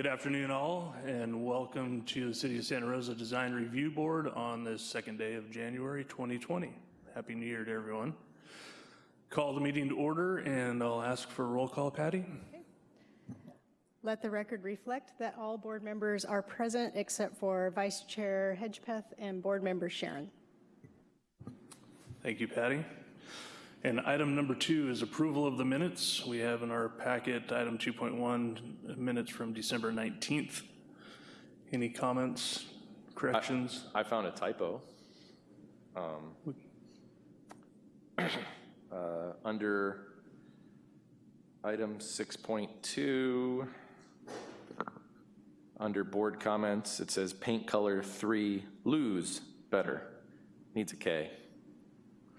Good afternoon, all, and welcome to the City of Santa Rosa Design Review Board on this second day of January 2020. Happy New Year to everyone. Call the meeting to order, and I'll ask for a roll call, Patty. Okay. Let the record reflect that all board members are present except for Vice Chair Hedgepeth and Board Member Sharon. Thank you, Patty. And item number two is approval of the minutes. We have in our packet item 2.1 minutes from December 19th. Any comments, corrections? I found a typo. Um, uh, Under item 6.2, under board comments, it says paint color three, lose better, needs a K.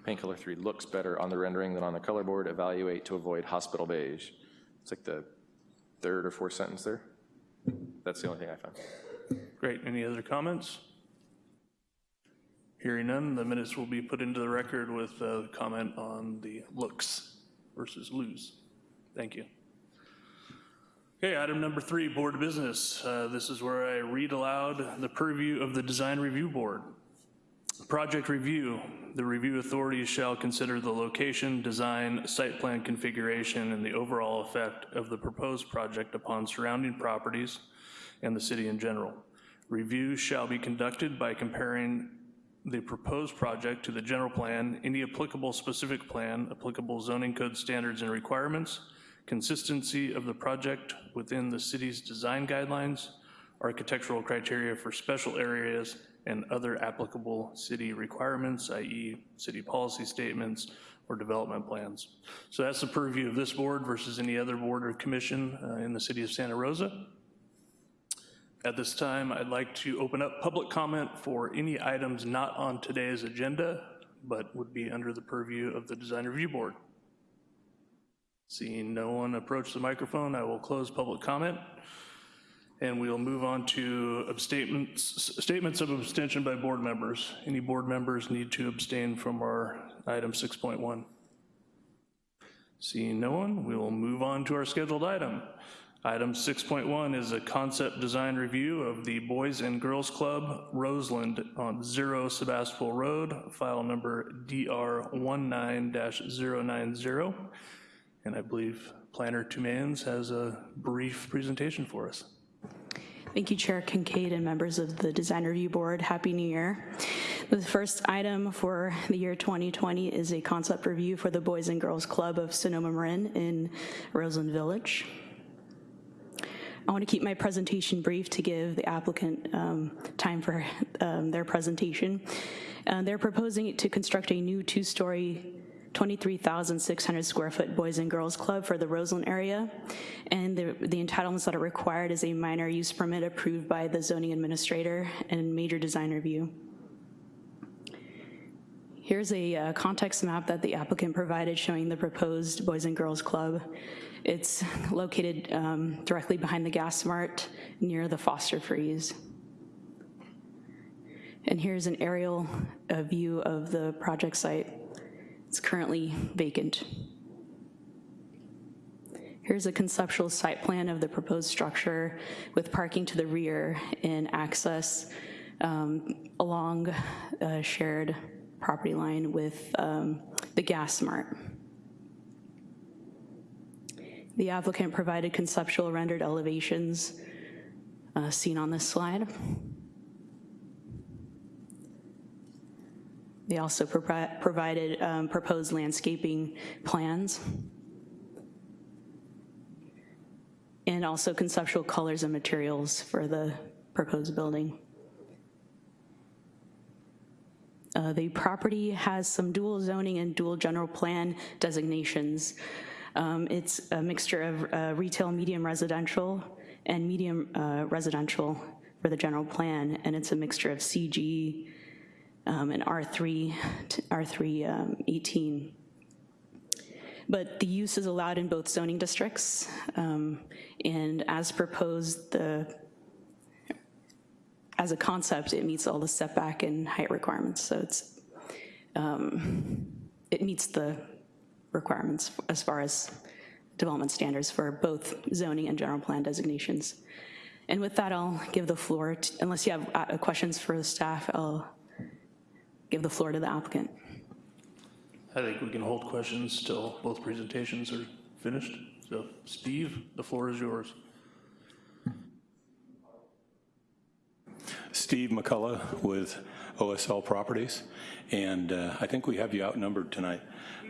Paint color three looks better on the rendering than on the color board, evaluate to avoid hospital beige. It's like the third or fourth sentence there. That's the only thing I found. Great. Any other comments? Hearing none, the minutes will be put into the record with a comment on the looks versus lose. Thank you. Okay, item number three, board business. Uh, This is where I read aloud the purview of the Design Review Board. Project review, the review authorities shall consider the location, design, site plan configuration, and the overall effect of the proposed project upon surrounding properties and the city in general. Review shall be conducted by comparing the proposed project to the general plan, any applicable specific plan, applicable zoning code standards and requirements, consistency of the project within the city's design guidelines, architectural criteria for special areas, and other applicable city requirements, i.e. city policy statements or development plans. So that's the purview of this board versus any other board or commission uh, in the city of Santa Rosa. At this time, I'd like to open up public comment for any items not on today's agenda, but would be under the purview of the Design Review Board. Seeing no one approach the microphone, I will close public comment. And we'll move on to abstatements, statements of abstention by board members. Any board members need to abstain from our item 6.1? Seeing no one, we will move on to our scheduled item. Item 6.1 is a concept design review of the Boys and Girls Club Roseland on Zero Sebastopol Road, file number DR19-090. And I believe Planner Tumans has a brief presentation for us. Thank you, Chair Kincaid and members of the Design Review Board. Happy New Year. The first item for the year 2020 is a concept review for the Boys and Girls Club of Sonoma Marin in Roseland Village. I want to keep my presentation brief to give the applicant um, time for um, their presentation. Uh, they're proposing to construct a new two-story 23,600 square foot Boys and Girls Club for the Roseland area. And the, the entitlements that are required is a minor use permit approved by the zoning administrator and major design review. Here's a uh, context map that the applicant provided showing the proposed Boys and Girls Club. It's located um, directly behind the gas mart near the Foster Freeze. And here's an aerial uh, view of the project site. It's currently vacant. Here's a conceptual site plan of the proposed structure with parking to the rear and access um, along a shared property line with um, the gas mart. The applicant provided conceptual rendered elevations uh, seen on this slide. They also pro provided um, proposed landscaping plans and also conceptual colors and materials for the proposed building. Uh, the property has some dual zoning and dual general plan designations. Um, it's a mixture of uh, retail medium residential and medium uh, residential for the general plan, and it's a mixture of CG um, and R3, R3 um, 18. But the use is allowed in both zoning districts, um, and as proposed, the as a concept, it meets all the setback and height requirements. So it's um, it meets the requirements as far as development standards for both zoning and general plan designations. And with that, I'll give the floor, to- unless you have uh, questions for the staff, I'll give the floor to the applicant. I think we can hold questions till both presentations are finished. So Steve, the floor is yours. Steve McCullough with OSL Properties, and uh, I think we have you outnumbered tonight.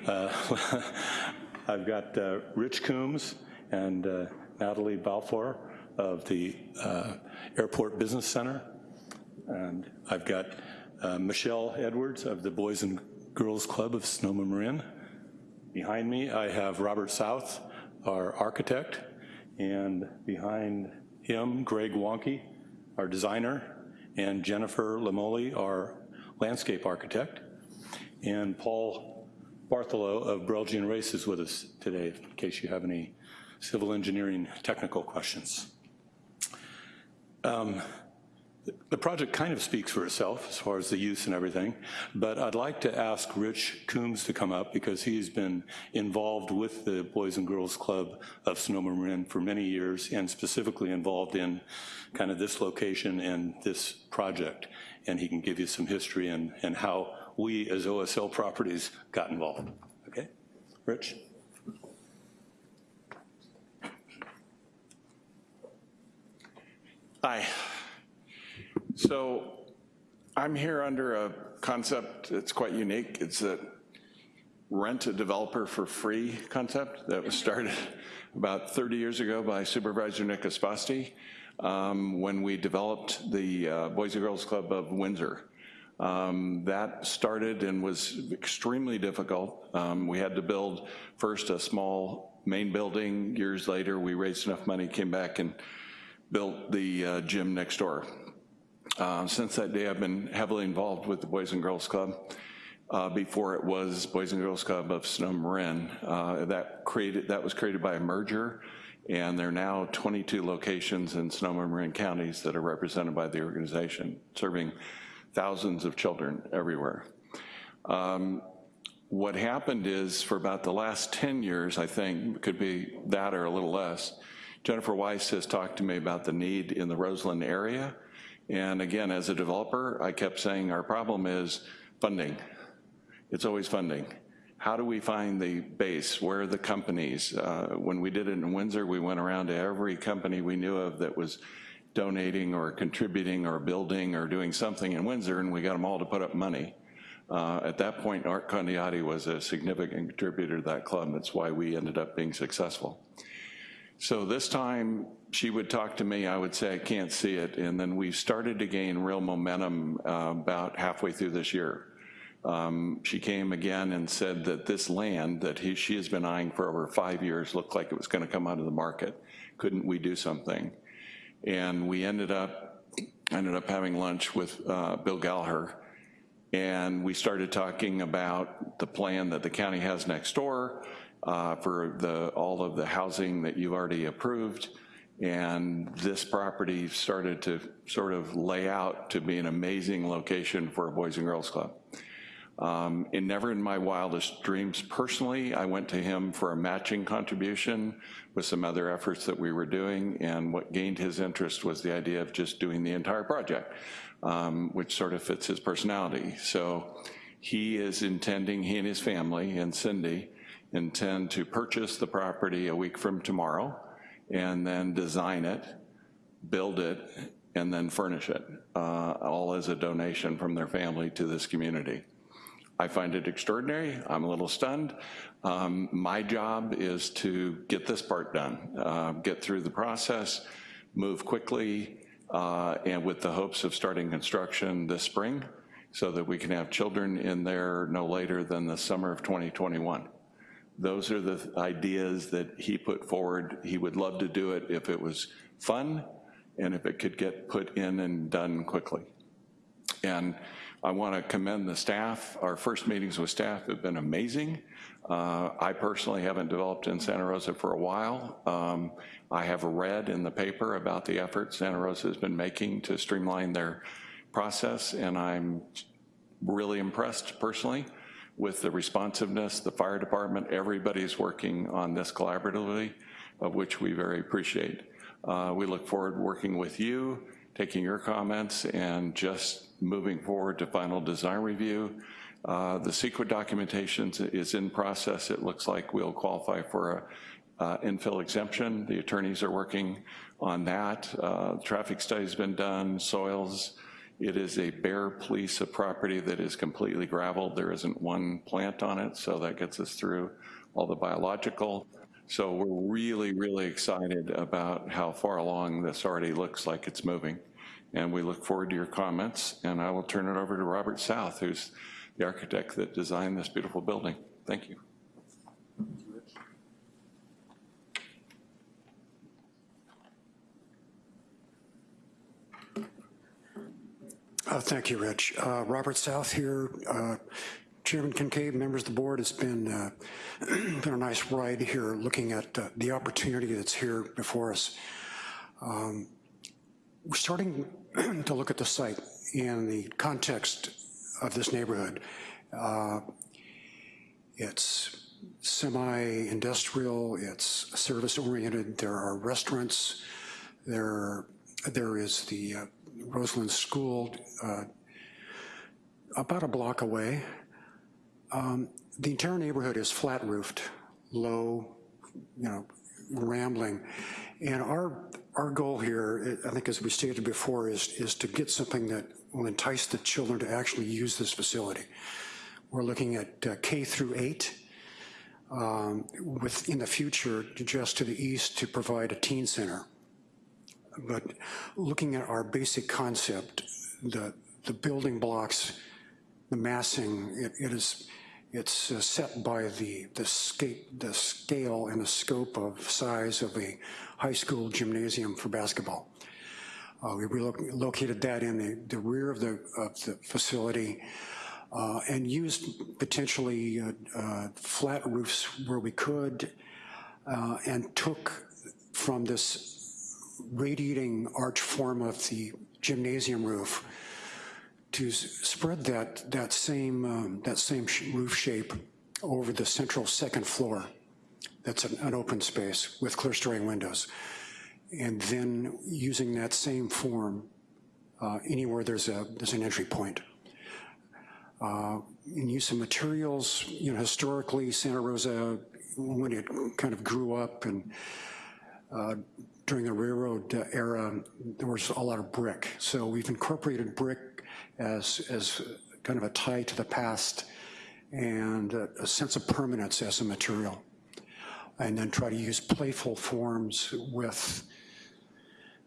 Uh, I've got uh, Rich Coombs and uh, Natalie Balfour of the uh, Airport Business Center, and I've got uh, Michelle Edwards of the Boys and Girls Club of Sonoma Marin. Behind me, I have Robert South, our architect, and behind him, Greg Wonky, our designer, and Jennifer Lamoli, our landscape architect, and Paul Bartholow of Brelje & Race is with us today, in case you have any civil engineering technical questions. Um, the project kind of speaks for itself as far as the use and everything, but I'd like to ask Rich Coombs to come up because he's been involved with the Boys and Girls Club of Sonoma Marin for many years and specifically involved in kind of this location and this project. And he can give you some history and, and how we as OSL Properties got involved. Okay? Rich? Hi. So I'm here under a concept that's quite unique. It's a rent a developer for free concept that was started about 30 years ago by Supervisor Nick Esposti um, when we developed the uh, Boys and Girls Club of Windsor. Um, that started and was extremely difficult. Um, we had to build first a small main building. Years later, we raised enough money, came back and built the uh, gym next door. Uh, since that day, I've been heavily involved with the Boys and Girls Club. Uh, before it was Boys and Girls Club of Sonoma Marin. Uh, that created that was created by a merger, and there are now 22 locations in Sonoma Marin counties that are represented by the organization, serving thousands of children everywhere. Um, what happened is for about the last 10 years, I think, could be that or a little less, Jennifer Weiss has talked to me about the need in the Roseland area. And again, as a developer, I kept saying our problem is funding. It's always funding. How do we find the base? Where are the companies? Uh, when we did it in Windsor, we went around to every company we knew of that was donating or contributing or building or doing something in Windsor, and we got them all to put up money. Uh, at that point, Art Condiotti was a significant contributor to that club. That's why we ended up being successful. So this time, she would talk to me, I would say, I can't see it, and then we started to gain real momentum uh, about halfway through this year. Um, she came again and said that this land that he, she has been eyeing for over five years looked like it was gonna come out of the market. Couldn't we do something? And we ended up, ended up having lunch with uh, Bill Gallaher, and we started talking about the plan that the county has next door uh, for the, all of the housing that you've already approved, and this property started to sort of lay out to be an amazing location for a Boys and Girls Club. Um, and never in my wildest dreams personally, I went to him for a matching contribution with some other efforts that we were doing, and what gained his interest was the idea of just doing the entire project, um, which sort of fits his personality. So he is intending, he and his family and Cindy intend to purchase the property a week from tomorrow and then design it, build it, and then furnish it, uh, all as a donation from their family to this community. I find it extraordinary. I'm a little stunned. Um, my job is to get this part done, uh, get through the process, move quickly, uh, and with the hopes of starting construction this spring so that we can have children in there no later than the summer of 2021. Those are the ideas that he put forward. He would love to do it if it was fun and if it could get put in and done quickly. And I want to commend the staff. Our first meetings with staff have been amazing. Uh, I personally haven't developed in Santa Rosa for a while. Um, I have read in the paper about the efforts Santa Rosa has been making to streamline their process, and I'm really impressed personally with the responsiveness, the fire department, everybody's working on this collaboratively, of which we very appreciate. Uh, We look forward to working with you, taking your comments, and just moving forward to final design review. Uh, The CEQA documentation is in process. It looks like we'll qualify for a uh, infill exemption. The attorneys are working on that. Uh, Traffic study's been done, soils. It is a bare piece of property that is completely gravelled. There isn't one plant on it, so that gets us through all the biological. So we're really, really excited about how far along this already looks like it's moving. And we look forward to your comments, and I will turn it over to Robert South, who's the architect that designed this beautiful building. Thank you. Uh, Thank you, Rich. Uh, Robert South here, uh, Chairman Kincaid, members of the board, it's been, uh, been a nice ride here looking at uh, the opportunity that's here before us. Um, We're starting to look at the site in the context of this neighborhood. Uh, It's semi-industrial, it's service-oriented, there are restaurants, there, there is the Roseland School uh, about a block away. Um, The entire neighborhood is flat roofed, low, you know, rambling. And our, our goal here, I think as we stated before, is, is to get something that will entice the children to actually use this facility. We're looking at uh, K through eight, um, with, in the future, just to the east, to provide a teen center. But looking at our basic concept, the, the building blocks, the massing, it, it is, it's uh, set by the, the scape, the scale and the scope of size of a high school gymnasium for basketball. Uh, we relocated that in the, the rear of the, of the facility uh, and used potentially uh, uh, flat roofs where we could uh, and took from this radiating arch form of the gymnasium roof to spread that, that same, um, that same sh- roof shape over the central second floor. That's an, an open space with clerestory windows. And then using that same form uh, anywhere there's a, there's an entry point. Uh, In use of materials, you know, historically, Santa Rosa, when it kind of grew up and uh, during the railroad uh, era, there was a lot of brick. So we've incorporated brick as, as kind of a tie to the past and a, a sense of permanence as a material. And then try to use playful forms with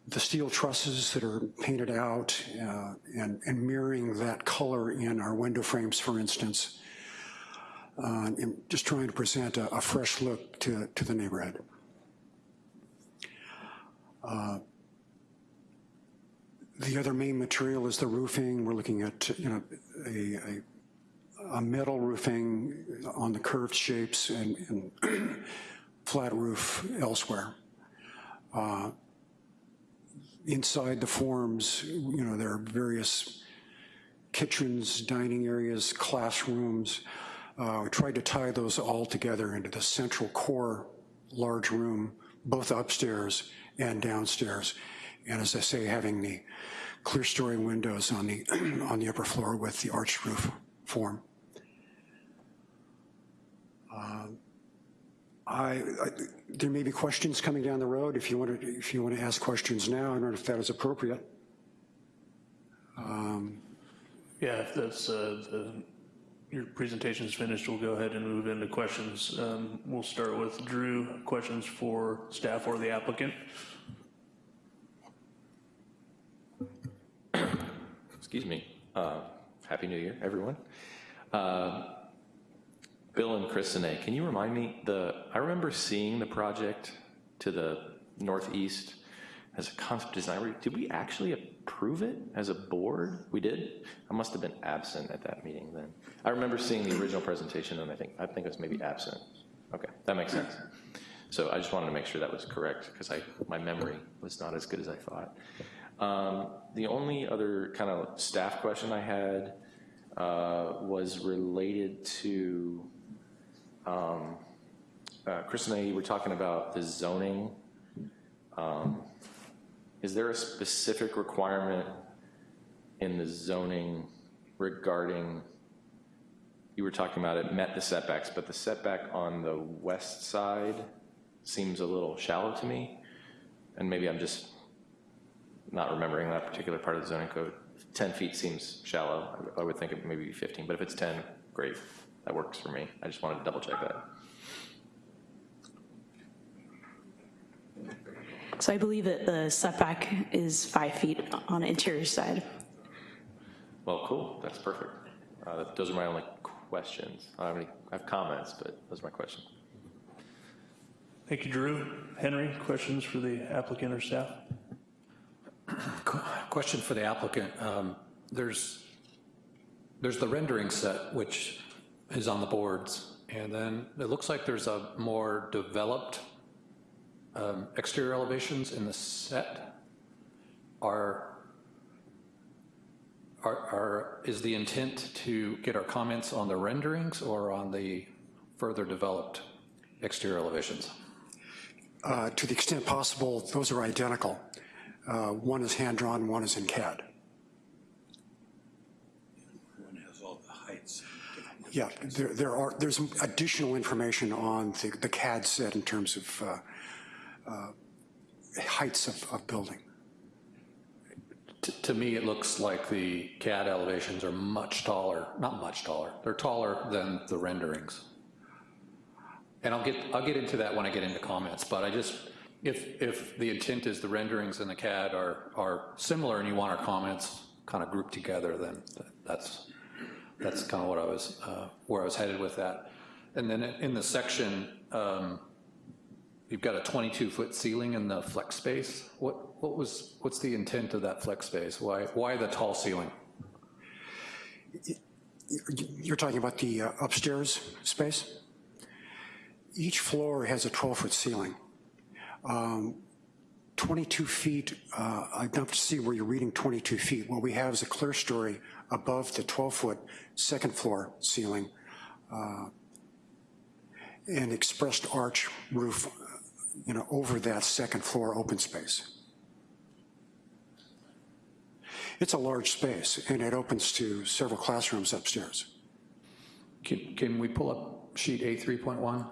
the steel trusses that are painted out uh, and, and mirroring that color in our window frames, for instance. Uh, and just trying to present a, a fresh look to, to the neighborhood. The other main material is the roofing. We're looking at, you know, a, a, a metal roofing on the curved shapes and, and flat roof elsewhere. Uh, Inside the forms, you know, there are various kitchens, dining areas, classrooms. Uh, we tried to tie those all together into the central core large room, both upstairs and downstairs. And as I say, having the clerestory windows on the, on the upper floor with the arched roof form. Uh, I, I, there may be questions coming down the road. If you want to, if you want to ask questions now, I don't know if that is appropriate. Yeah, if that's, uh, the, your presentation is finished, we'll go ahead and move into questions. Um, We'll start with Drew, questions for staff or the applicant. Excuse me. Uh, Happy New Year, everyone. Uh, Bill and Kristine, can you remind me, the, I remember seeing the project to the northeast as a concept design. Did we actually approve it as a board? We did? I must have been absent at that meeting then. I remember seeing the original presentation and I think, I think I was maybe absent. Okay, that makes sense. So I just wanted to make sure that was correct because I, my memory was not as good as I thought. Um, The only other kind of staff question I had uh, was related to, um, uh, Chris and I were talking about the zoning Um, Is there a specific requirement in the zoning regarding, you were talking about it met the setbacks, but the setback on the west side seems a little shallow to me, and maybe I'm just not remembering that particular part of the zoning code. 10 feet seems shallow. I would think it maybe 15, but if it's 10, great. That works for me. I just wanted to double check that. So I believe that the setback is five feet on the interior side. Well, cool, that's perfect. Uh, Those are my only questions. I don't have any, I have comments, but those are my questions. Thank you, Drew. Henry, questions for the applicant or staff? Question for the applicant. Um, There's, there's the rendering set, which is on the boards, and then it looks like there's a more developed um, exterior elevations in the set. Are, are, are, is the intent to get our comments on the renderings or on the further developed exterior elevations? Uh, To the extent possible, those are identical. Uh, One is hand-drawn, one is in CAD. One has all the heights. Yeah, there, there are, there's additional information on the, the CAD set in terms of uh, heights of, of building. T- To me, it looks like the CAD elevations are much taller, not much taller, they're taller than the renderings. And I'll get, I'll get into that when I get into comments, but I just, if, if the intent is the renderings and the CAD are, are similar and you want our comments kind of grouped together, then that's, that's kind of what I was, uh, where I was headed with that. And then in the section, um, you've got a 22-foot ceiling in the flex space. What, what was, what's the intent of that flex space? Why, why the tall ceiling? You're talking about the uh, upstairs space? Each floor has a 12-foot ceiling. Um, 22 feet, uh, I'd have to see where you're reading 22 feet. What we have is a clerestory above the 12-foot second floor ceiling, uh, an expressed arch roof, you know, over that second floor open space. It's a large space, and it opens to several classrooms upstairs. Can, can we pull up sheet A3.1?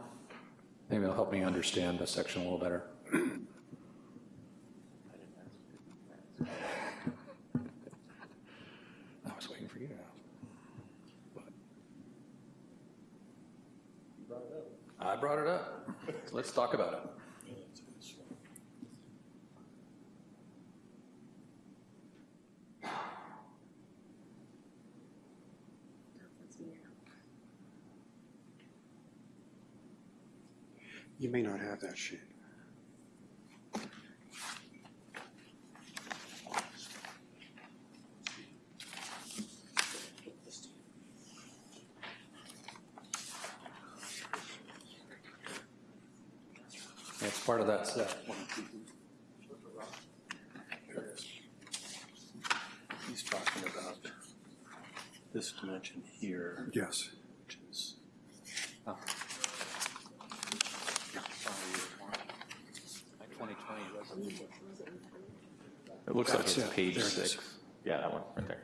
Maybe it'll help me understand the section a little better. I was waiting for you to ask. I brought it up. Let's talk about it. You may not have that sheet. That's part of that set. He's talking about this dimension here, Yes. which is. Oh. It looks like it's it. page There it is. six. Yeah, that one, right there.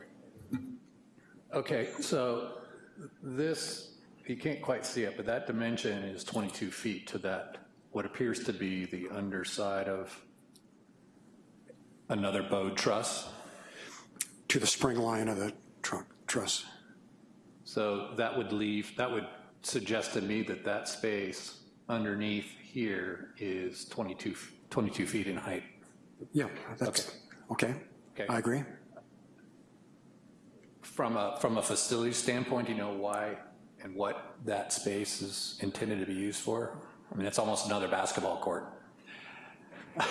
Okay, so this, you can't quite see it, but that dimension is 22 feet to that, what appears to be the underside of another bowed truss. To the spring line of the trunk, truss. So that would leave, that would suggest to me that that space underneath here is 22, f- 22 feet in height. Yeah, that's, okay. Okay. I agree. From a, from a facility standpoint, do you know why and what that space is intended to be used for? I mean, it's almost another basketball court.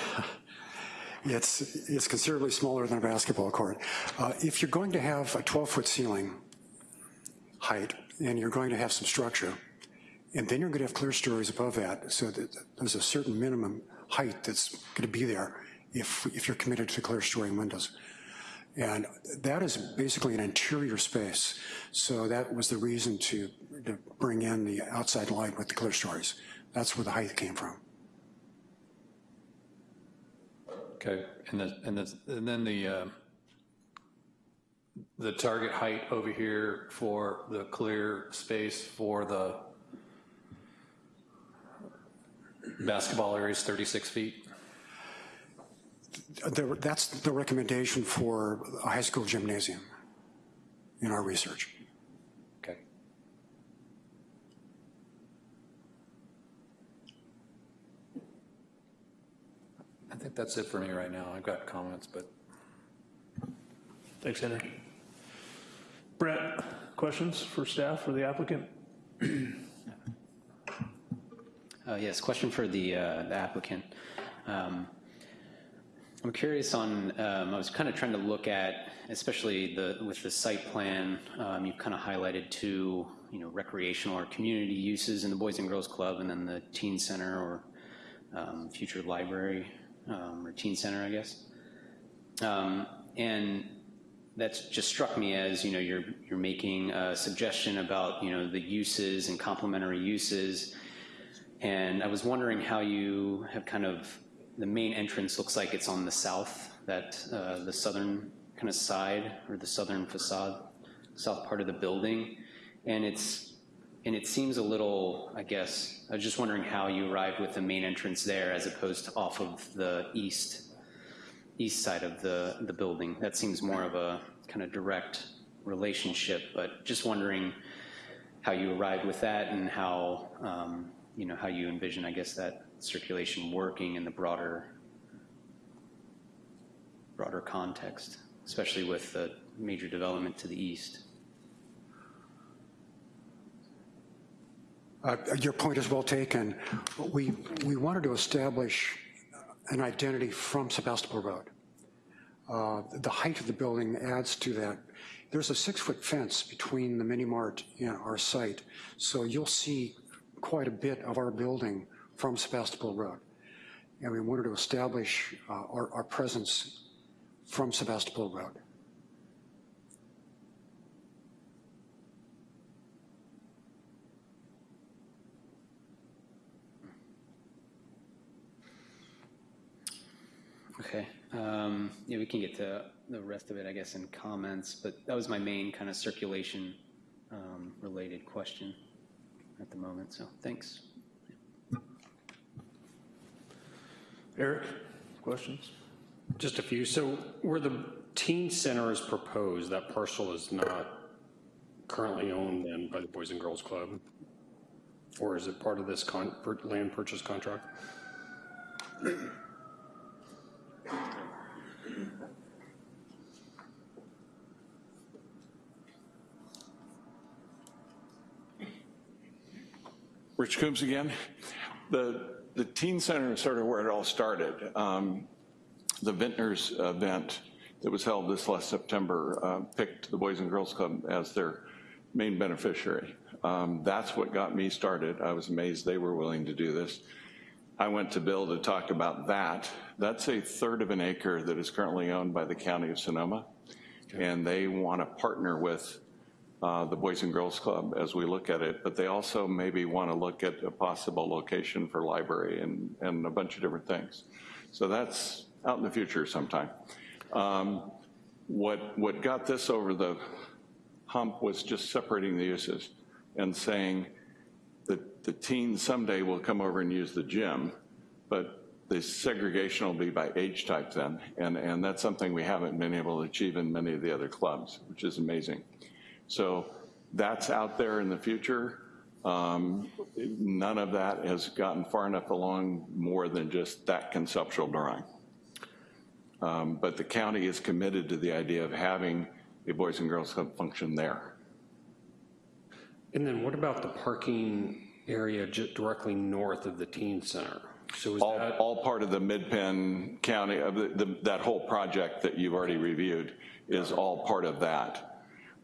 It's, it's considerably smaller than a basketball court. Uh, If you're going to have a 12-foot ceiling height, and you're going to have some structure, and then you're going to have clerestories above that, so that there's a certain minimum height that's going to be there if, if you're committed to clerestory windows. And that is basically an interior space, so that was the reason to, to bring in the outside light with the clerestories. That's where the height came from. Okay, and the, and the, and then the, uh, the target height over here for the clear space for the basketball area is 36 feet? There- That's the recommendation for a high school gymnasium in our research. Okay. I think that's it for me right now. I've got comments, but Thanks, Henry. Brett, questions for staff or the applicant? Uh, Yes, question for the uh, the applicant. Um, I'm curious on, um, I was kind of trying to look at, especially the, with the site plan, um, you've kind of highlighted two, you know, recreational or community uses in the Boys and Girls Club, and then the teen center or um, future library, um, or teen center, I guess. Um, And that's just struck me as, you know, you're, you're making a suggestion about, you know, the uses and complementary uses. And I was wondering how you have kind of, the main entrance looks like it's on the south, that, uh, the southern kind of side, or the southern facade, south part of the building. And it's, and it seems a little, I guess, I was just wondering how you arrived with the main entrance there as opposed to off of the east, east side of the, the building. That seems more of a kind of direct relationship, but just wondering how you arrived with that and how, um, you know, how you envision, I guess, that circulation working in the broader, broader context, especially with the major development to the east. Uh, Your point is well taken. We, we wanted to establish an identity from Sebastopol Road. Uh, The height of the building adds to that. There's a six-foot fence between the mini mart and our site, so you'll see quite a bit of our building from Sebastopol Road. And we wanted to establish uh, our, our presence from Sebastopol Road. Okay, um, yeah, we can get to the rest of it, I guess, in comments, but that was my main kind of circulation um, related question at the moment, so thanks. Eric, questions? Just a few. So where the teen center is proposed, that parcel is not currently owned then by the Boys and Girls Club? Or is it part of this con, per- land purchase contract? Rich Coombs again. The, the teen center is sort of where it all started. Um, the Vintners event that was held this last September uh, picked the Boys and Girls Club as their main beneficiary. Um, that's what got me started. I was amazed they were willing to do this. I went to Bill to talk about that. That's a third of an acre that is currently owned by the county of Sonoma. And they want to partner with uh, the Boys and Girls Club as we look at it, but they also maybe want to look at a possible location for library and, and a bunch of different things. So that's out in the future sometime. Um, What, what got this over the hump was just separating the uses and saying that the teens someday will come over and use the gym, but the segregation will be by age type then, and, and that's something we haven't been able to achieve in many of the other clubs, which is amazing. So that's out there in the future. Um, None of that has gotten far enough along more than just that conceptual drawing. Um, But the county is committed to the idea of having a Boys and Girls Club function there. And then what about the parking area ju- directly north of the teen center? So is All, that, all part of the MidPen County, of the- the- that whole project that you've already reviewed is all part of that.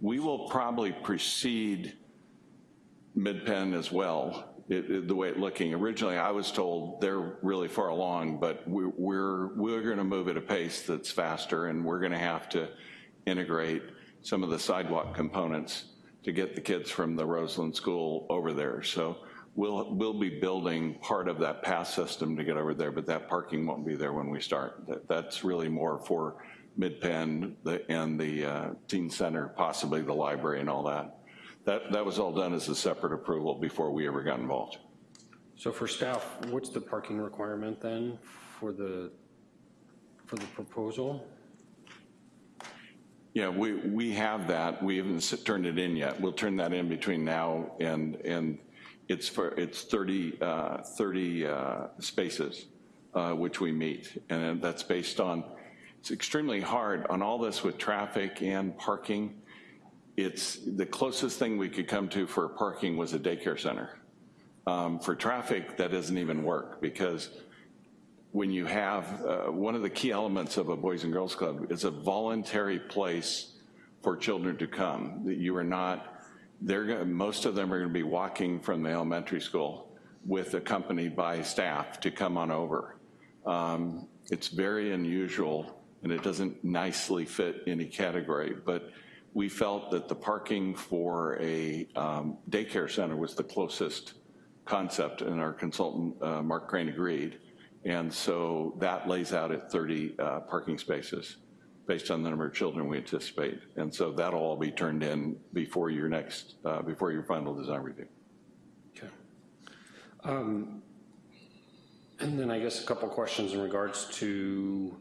We will probably precede MidPen as well, it- it- the way it's looking. Originally, I was told they're really far along, but we- we're, we're going to move at a pace that's faster, and we're going to have to integrate some of the sidewalk components to get the kids from the Roseland School over there. So we'll, we'll be building part of that pass system to get over there, but that parking won't be there when we start. That, that's really more for MidPen the- and the uh, teen center, possibly the library and all that. That, that was all done as a separate approval before we ever got involved. So for staff, what's the parking requirement then for the, for the proposal? Yeah, we, we have that. We haven't turned it in yet. We'll turn that in between now and, and it's for, it's 30, uh, 30 uh, spaces, uh, which we meet. And that's based on, it's extremely hard on all this with traffic and parking. It's, the closest thing we could come to for parking was a daycare center. Um, For traffic, that doesn't even work because when you have, uh, one of the key elements of a Boys and Girls Club is a voluntary place for children to come. That You are not, they're, gonna- most of them are gonna be walking from the elementary school with accompanied by staff to come on over. Um, It's very unusual, and it doesn't nicely fit any category, but we felt that the parking for a um, daycare center was the closest concept, and our consultant, uh, Mark Crane, agreed. And so that lays out at 30 uh, parking spaces based on the number of children we anticipate. And so that'll all be turned in before your next, uh, before your final design review. Okay. Um, And then I guess a couple questions in regards to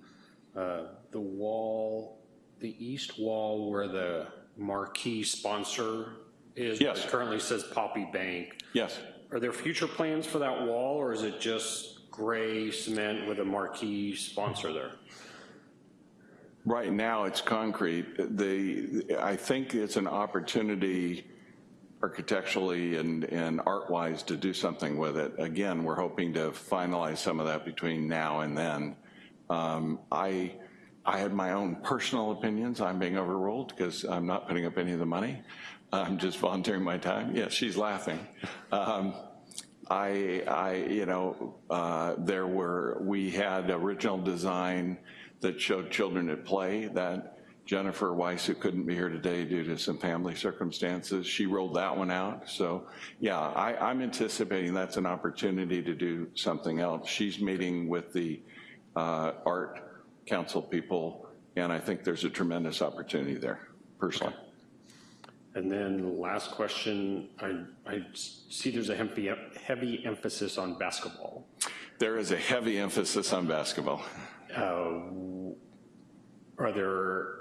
uh, the wall, the east wall where the marquee sponsor is. Yes. It currently says Poppy Bank. Yes. Are there future plans for that wall, or is it just gray cement with a marquee sponsor there? Right now, it's concrete. The, I think it's an opportunity architecturally and, and art-wise to do something with it. Again, we're hoping to finalize some of that between now and then. Um, I, I had my own personal opinions. I'm being overruled because I'm not putting up any of the money. I'm just volunteering my time. Yes, she's laughing. Um, I, I, you know, uh, there were, we had original design that showed children at play that Jennifer Weiss, who couldn't be here today due to some family circumstances, she rolled that one out. So, yeah, I, I'm anticipating that's an opportunity to do something else. She's meeting with the uh, art council people, and I think there's a tremendous opportunity there, personally. And then last question, I, I see there's a heavy, heavy emphasis on basketball. There is a heavy emphasis on basketball. Uh, Are there,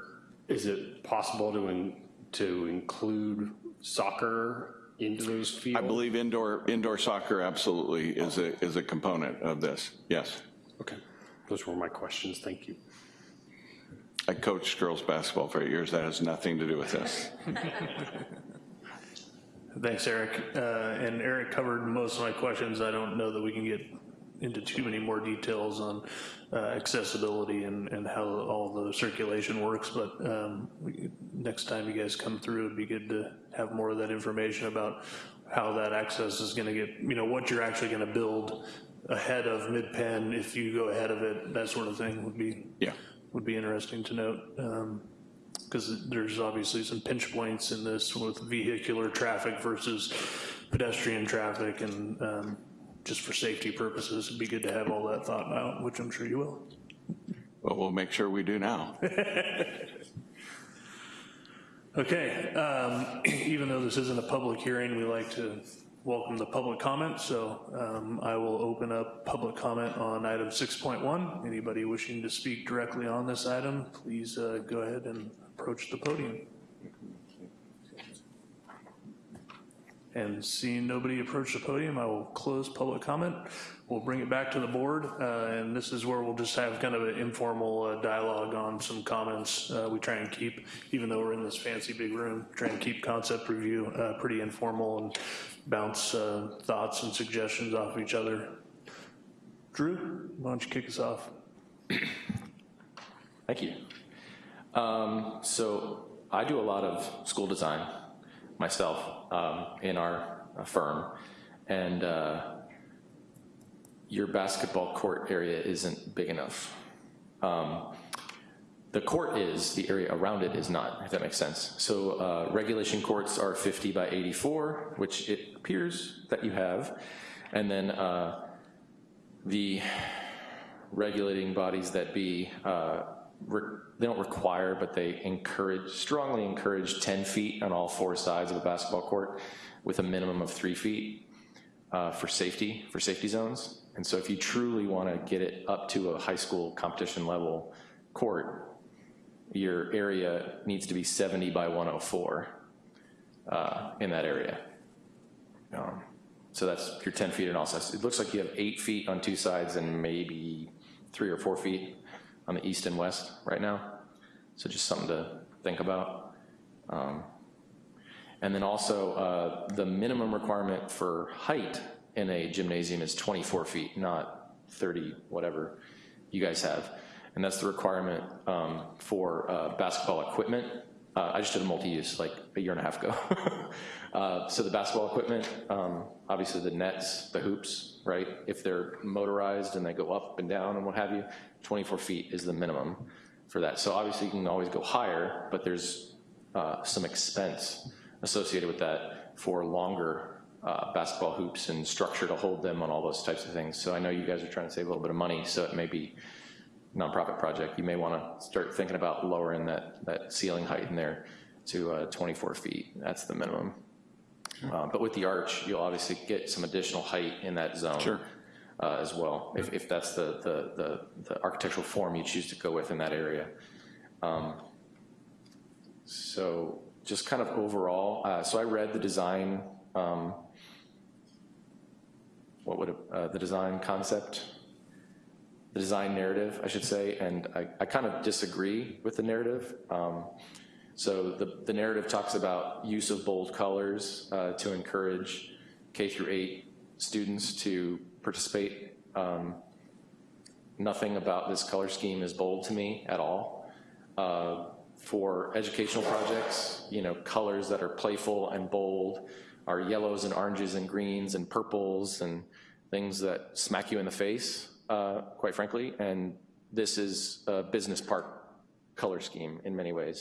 is it possible to, in- to include soccer into those fields? I believe indoor, indoor soccer absolutely is a, is a component of this, yes. Okay, those were my questions, thank you. I coached girls' basketball for eight years, that has nothing to do with this. Thanks, Eric. Uh, And Eric covered most of my questions. I don't know that we can get into too many more details on uh, accessibility and, and how all the circulation works, but um, we- next time you guys come through, it'd be good to have more of that information about how that access is gonna get, you know, what you're actually gonna build ahead of MidPen, if you go ahead of it, that sort of thing would be, Yeah. would be interesting to note. Because there's obviously some pinch points in this with vehicular traffic versus pedestrian traffic, and um, just for safety purposes, it'd be good to have all that thought out, which I'm sure you will. But we'll make sure we do now. Okay, um, even though this isn't a public hearing, we like to welcome the public comment, so um, I will open up public comment on item 6.1. Anybody wishing to speak directly on this item, please uh, go ahead and approach the podium. And seeing nobody approach the podium, I will close public comment. We'll bring it back to the board, uh, and this is where we'll just have kind of an informal uh, dialogue on some comments. Uh, We try and keep, even though we're in this fancy big room, try and keep concept review uh, pretty informal and bounce uh, thoughts and suggestions off each other. Drew, why don't you kick us off? Thank you. Um, So I do a lot of school design myself um, in our uh, firm, and uh, your basketball court area isn't big enough. Um, the court is, the area around it is not, if that makes sense. So uh, regulation courts are 50 by 84, which it appears that you have. And then uh, the regulating bodies that be, uh, they don't require, but they encourage, strongly encourage 10 feet on all four sides of a basketball court with a minimum of three feet uh, for safety, for safety zones. And so if you truly want to get it up to a high school competition level court, your area needs to be 70 by 104 uh, in that area. Um, So that's your 10 feet in all sides. It looks like you have eight feet on two sides and maybe three or four feet on the east and west right now. So just something to think about. Um, And then also, uh, the minimum requirement for height in a gymnasium is 24 feet, not 30, whatever you guys have. And that's the requirement um, for uh, basketball equipment. Uh, I just did a multi-use like a year and a half ago. Uh, So the basketball equipment, um, obviously the nets, the hoops, right? If they're motorized and they go up and down and what have you, 24 feet is the minimum for that. So obviously you can always go higher, but there's uh, some expense associated with that for longer uh, basketball hoops and structure to hold them on all those types of things. So I know you guys are trying to save a little bit of money, so it may be nonprofit project. You may want to start thinking about lowering that, that ceiling height in there to uh, 24 feet. That's the minimum. Uh, But with the arch, you'll obviously get some additional height in that zone. Sure. uh, As well, if, if that's the, the, the, the architectural form you choose to go with in that area. Um, So just kind of overall, uh, so I read the design, um, what would, it- uh, the design concept, the design narrative, I should say, and I, I kind of disagree with the narrative. Um, So the, the narrative talks about use of bold colors uh, to encourage K through eight students to participate. Um, Nothing about this color scheme is bold to me at all. Uh, For educational projects, you know, colors that are playful and bold are yellows and oranges and greens and purples and things that smack you in the face, uh, quite frankly. And this is a business park color scheme in many ways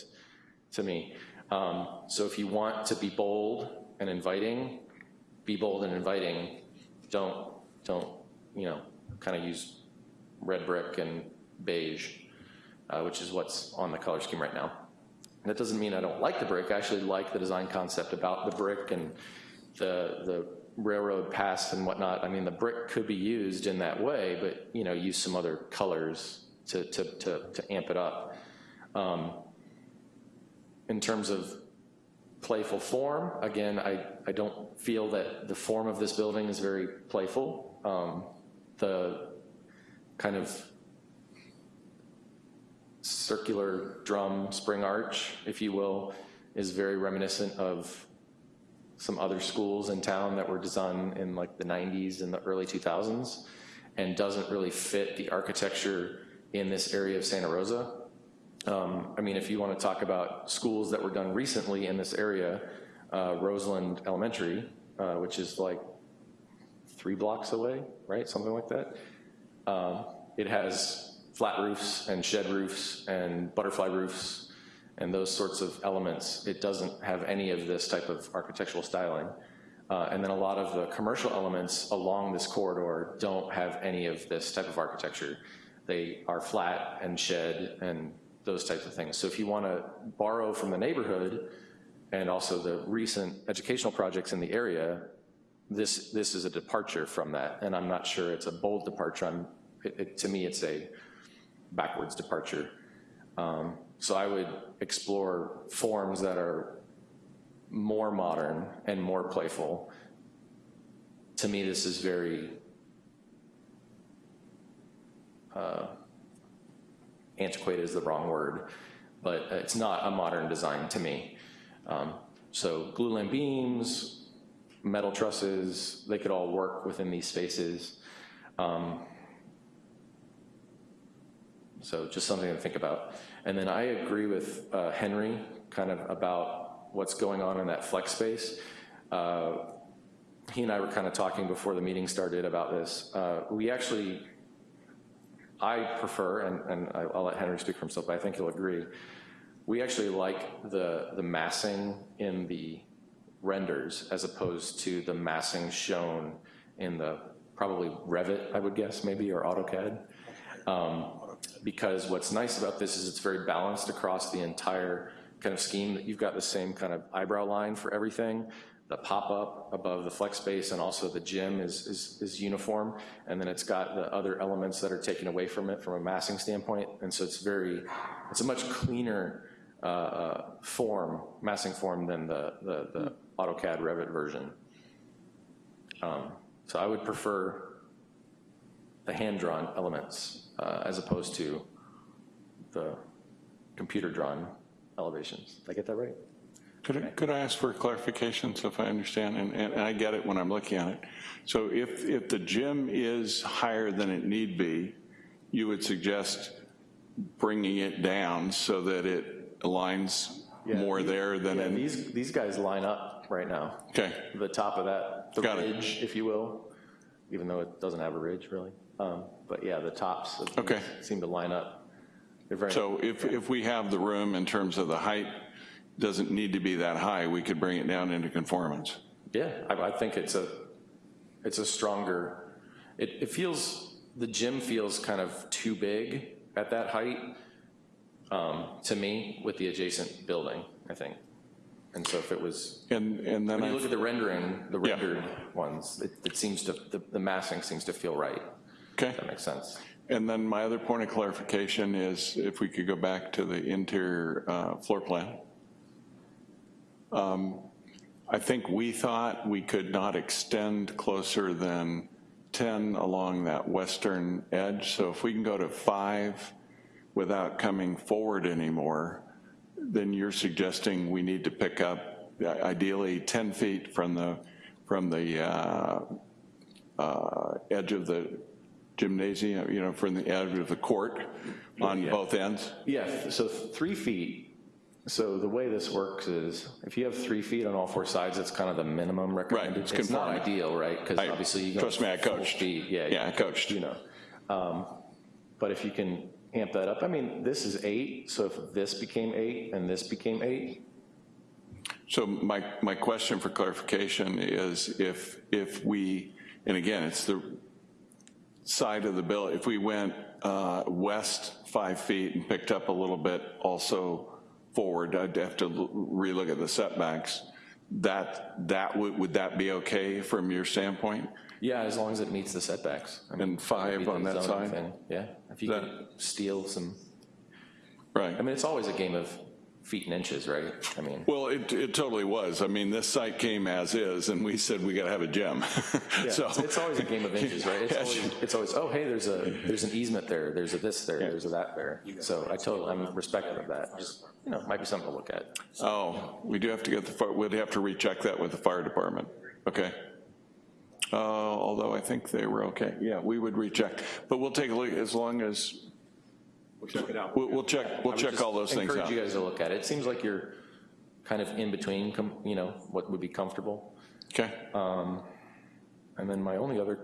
to me. Um, So if you want to be bold and inviting, be bold and inviting. Don't, don't, you know, kind of use red brick and beige, uh, which is what's on the color scheme right now. That doesn't mean I don't like the brick. I actually like the design concept about the brick and the, the railroad paths and whatnot. I mean, the brick could be used in that way, but, you know, use some other colors to, to, to, to amp it up. Um, in terms of playful form, again, I, I don't feel that the form of this building is very playful. Um, the kind of circular drum spring arch, if you will, is very reminiscent of some other schools in town that were designed in like the 90s and the early 2000s and doesn't really fit the architecture in this area of Santa Rosa. Um, I mean, if you want to talk about schools that were done recently in this area, uh, Roseland Elementary, uh, which is like three blocks away, right? Something like that. Um, It has flat roofs and shed roofs and butterfly roofs and those sorts of elements. It doesn't have any of this type of architectural styling. Uh, And then a lot of the commercial elements along this corridor don't have any of this type of architecture. They are flat and shed and those types of things. So if you want to borrow from the neighborhood and also the recent educational projects in the area, this, this is a departure from that, and I'm not sure it's a bold departure. It, it- to me, it's a backwards departure. Um, So I would explore forms that are more modern and more playful. To me, this is very uh, antiquated is the wrong word, but it's not a modern design to me. Um, So glulam beams, metal trusses, they could all work within these spaces. Um, So just something to think about. And then I agree with uh, Henry kind of about what's going on in that flex space. Uh, He and I were kind of talking before the meeting started about this. Uh, We actually I prefer, and, and I'll let Henry speak for himself, but I think he'll agree, we actually like the, the massing in the renders as opposed to the massing shown in the, probably Revit, I would guess, maybe, or AutoCAD. Um, Because what's nice about this is it's very balanced across the entire kind of scheme, that you've got the same kind of eyebrow line for everything. The pop-up above the flex space and also the gym is, is, is uniform. And then it's got the other elements that are taken away from it from a massing standpoint. And so it's very, it's a much cleaner uh, form, massing form than the, the, the AutoCAD Revit version. Um, So I would prefer the hand-drawn elements uh, as opposed to the computer-drawn elevations. Did I get that right? Could I, could I ask for clarification, so if I understand, and, and I get it when I'm looking at it. So if, if the gym is higher than it need be, you would suggest bringing it down so that it aligns more there than Yeah, in, these, these guys line up right now. okay, The top of that, the Got it. ridge, if you will, even though it doesn't have a ridge, really. Um, But yeah, the tops Okay. seem to line up. So if, if we have the room in terms of the height, doesn't need to be that high, we could bring it down into conformance. yeah, I, I think it's a, it's a stronger, it, it feels, the gym feels kind of too big at that height, um, to me, with the adjacent building, I think. And so if it was, And, and then when you I, look at the rendering, the Yeah. rendered ones, it, it seems to, the, the massing seems to feel right. Okay. That makes sense. And then my other point of clarification is if we could go back to the interior uh, floor plan. Um, I think we thought we could not extend closer than 10 along that western edge. So if we can go to five without coming forward anymore, then you're suggesting we need to pick up uh, ideally 10 feet from the, from the uh, uh, edge of the gymnasium, you know, from the edge of the court on both ends? Yeah, so three feet, so the way this works is, if you have three feet on all four sides, it's kind of the minimum recommended. it's It's not ideal, right? Because obviously you go. trust me, I coached. speed, Yeah. Yeah, I coached. You know. Um, But if you can amp that up, I mean, this is eight, so if this became eight and this became eight, So my, my question for clarification is if, if we, and again, it's the side of the bill, if we went uh, west five feet and picked up a little bit also forward, I'd have to relook at the setbacks, that, that, would, would that be okay from your standpoint? yeah, as long as it meets the setbacks. I mean, And five on that side? thing, Yeah, if you That- could steal some, Right. I mean, it's always a game of feet and inches, right? I mean, Well, it, it totally was. I mean, this site came as is, and we said we got to have a gym. Yeah, So it's, it's always a game of inches, right? It's always, it's always, oh, hey, there's a, there's an easement there, there's a this there, there's a that there. So I totally, I'm respectful of that. Just, you know, might be something to look at. Oh, we do have to get the, we'd have to recheck that with the fire department. Okay. Uh, Although I think they were okay. Yeah, we would recheck. But we'll take a look as long as, We'll check it out. we'll we'll check, we'll check all those things out. Encourage out. you guys to look at it. It seems like you're kind of in between, you know, what would be comfortable. Okay. Um, And then my only other,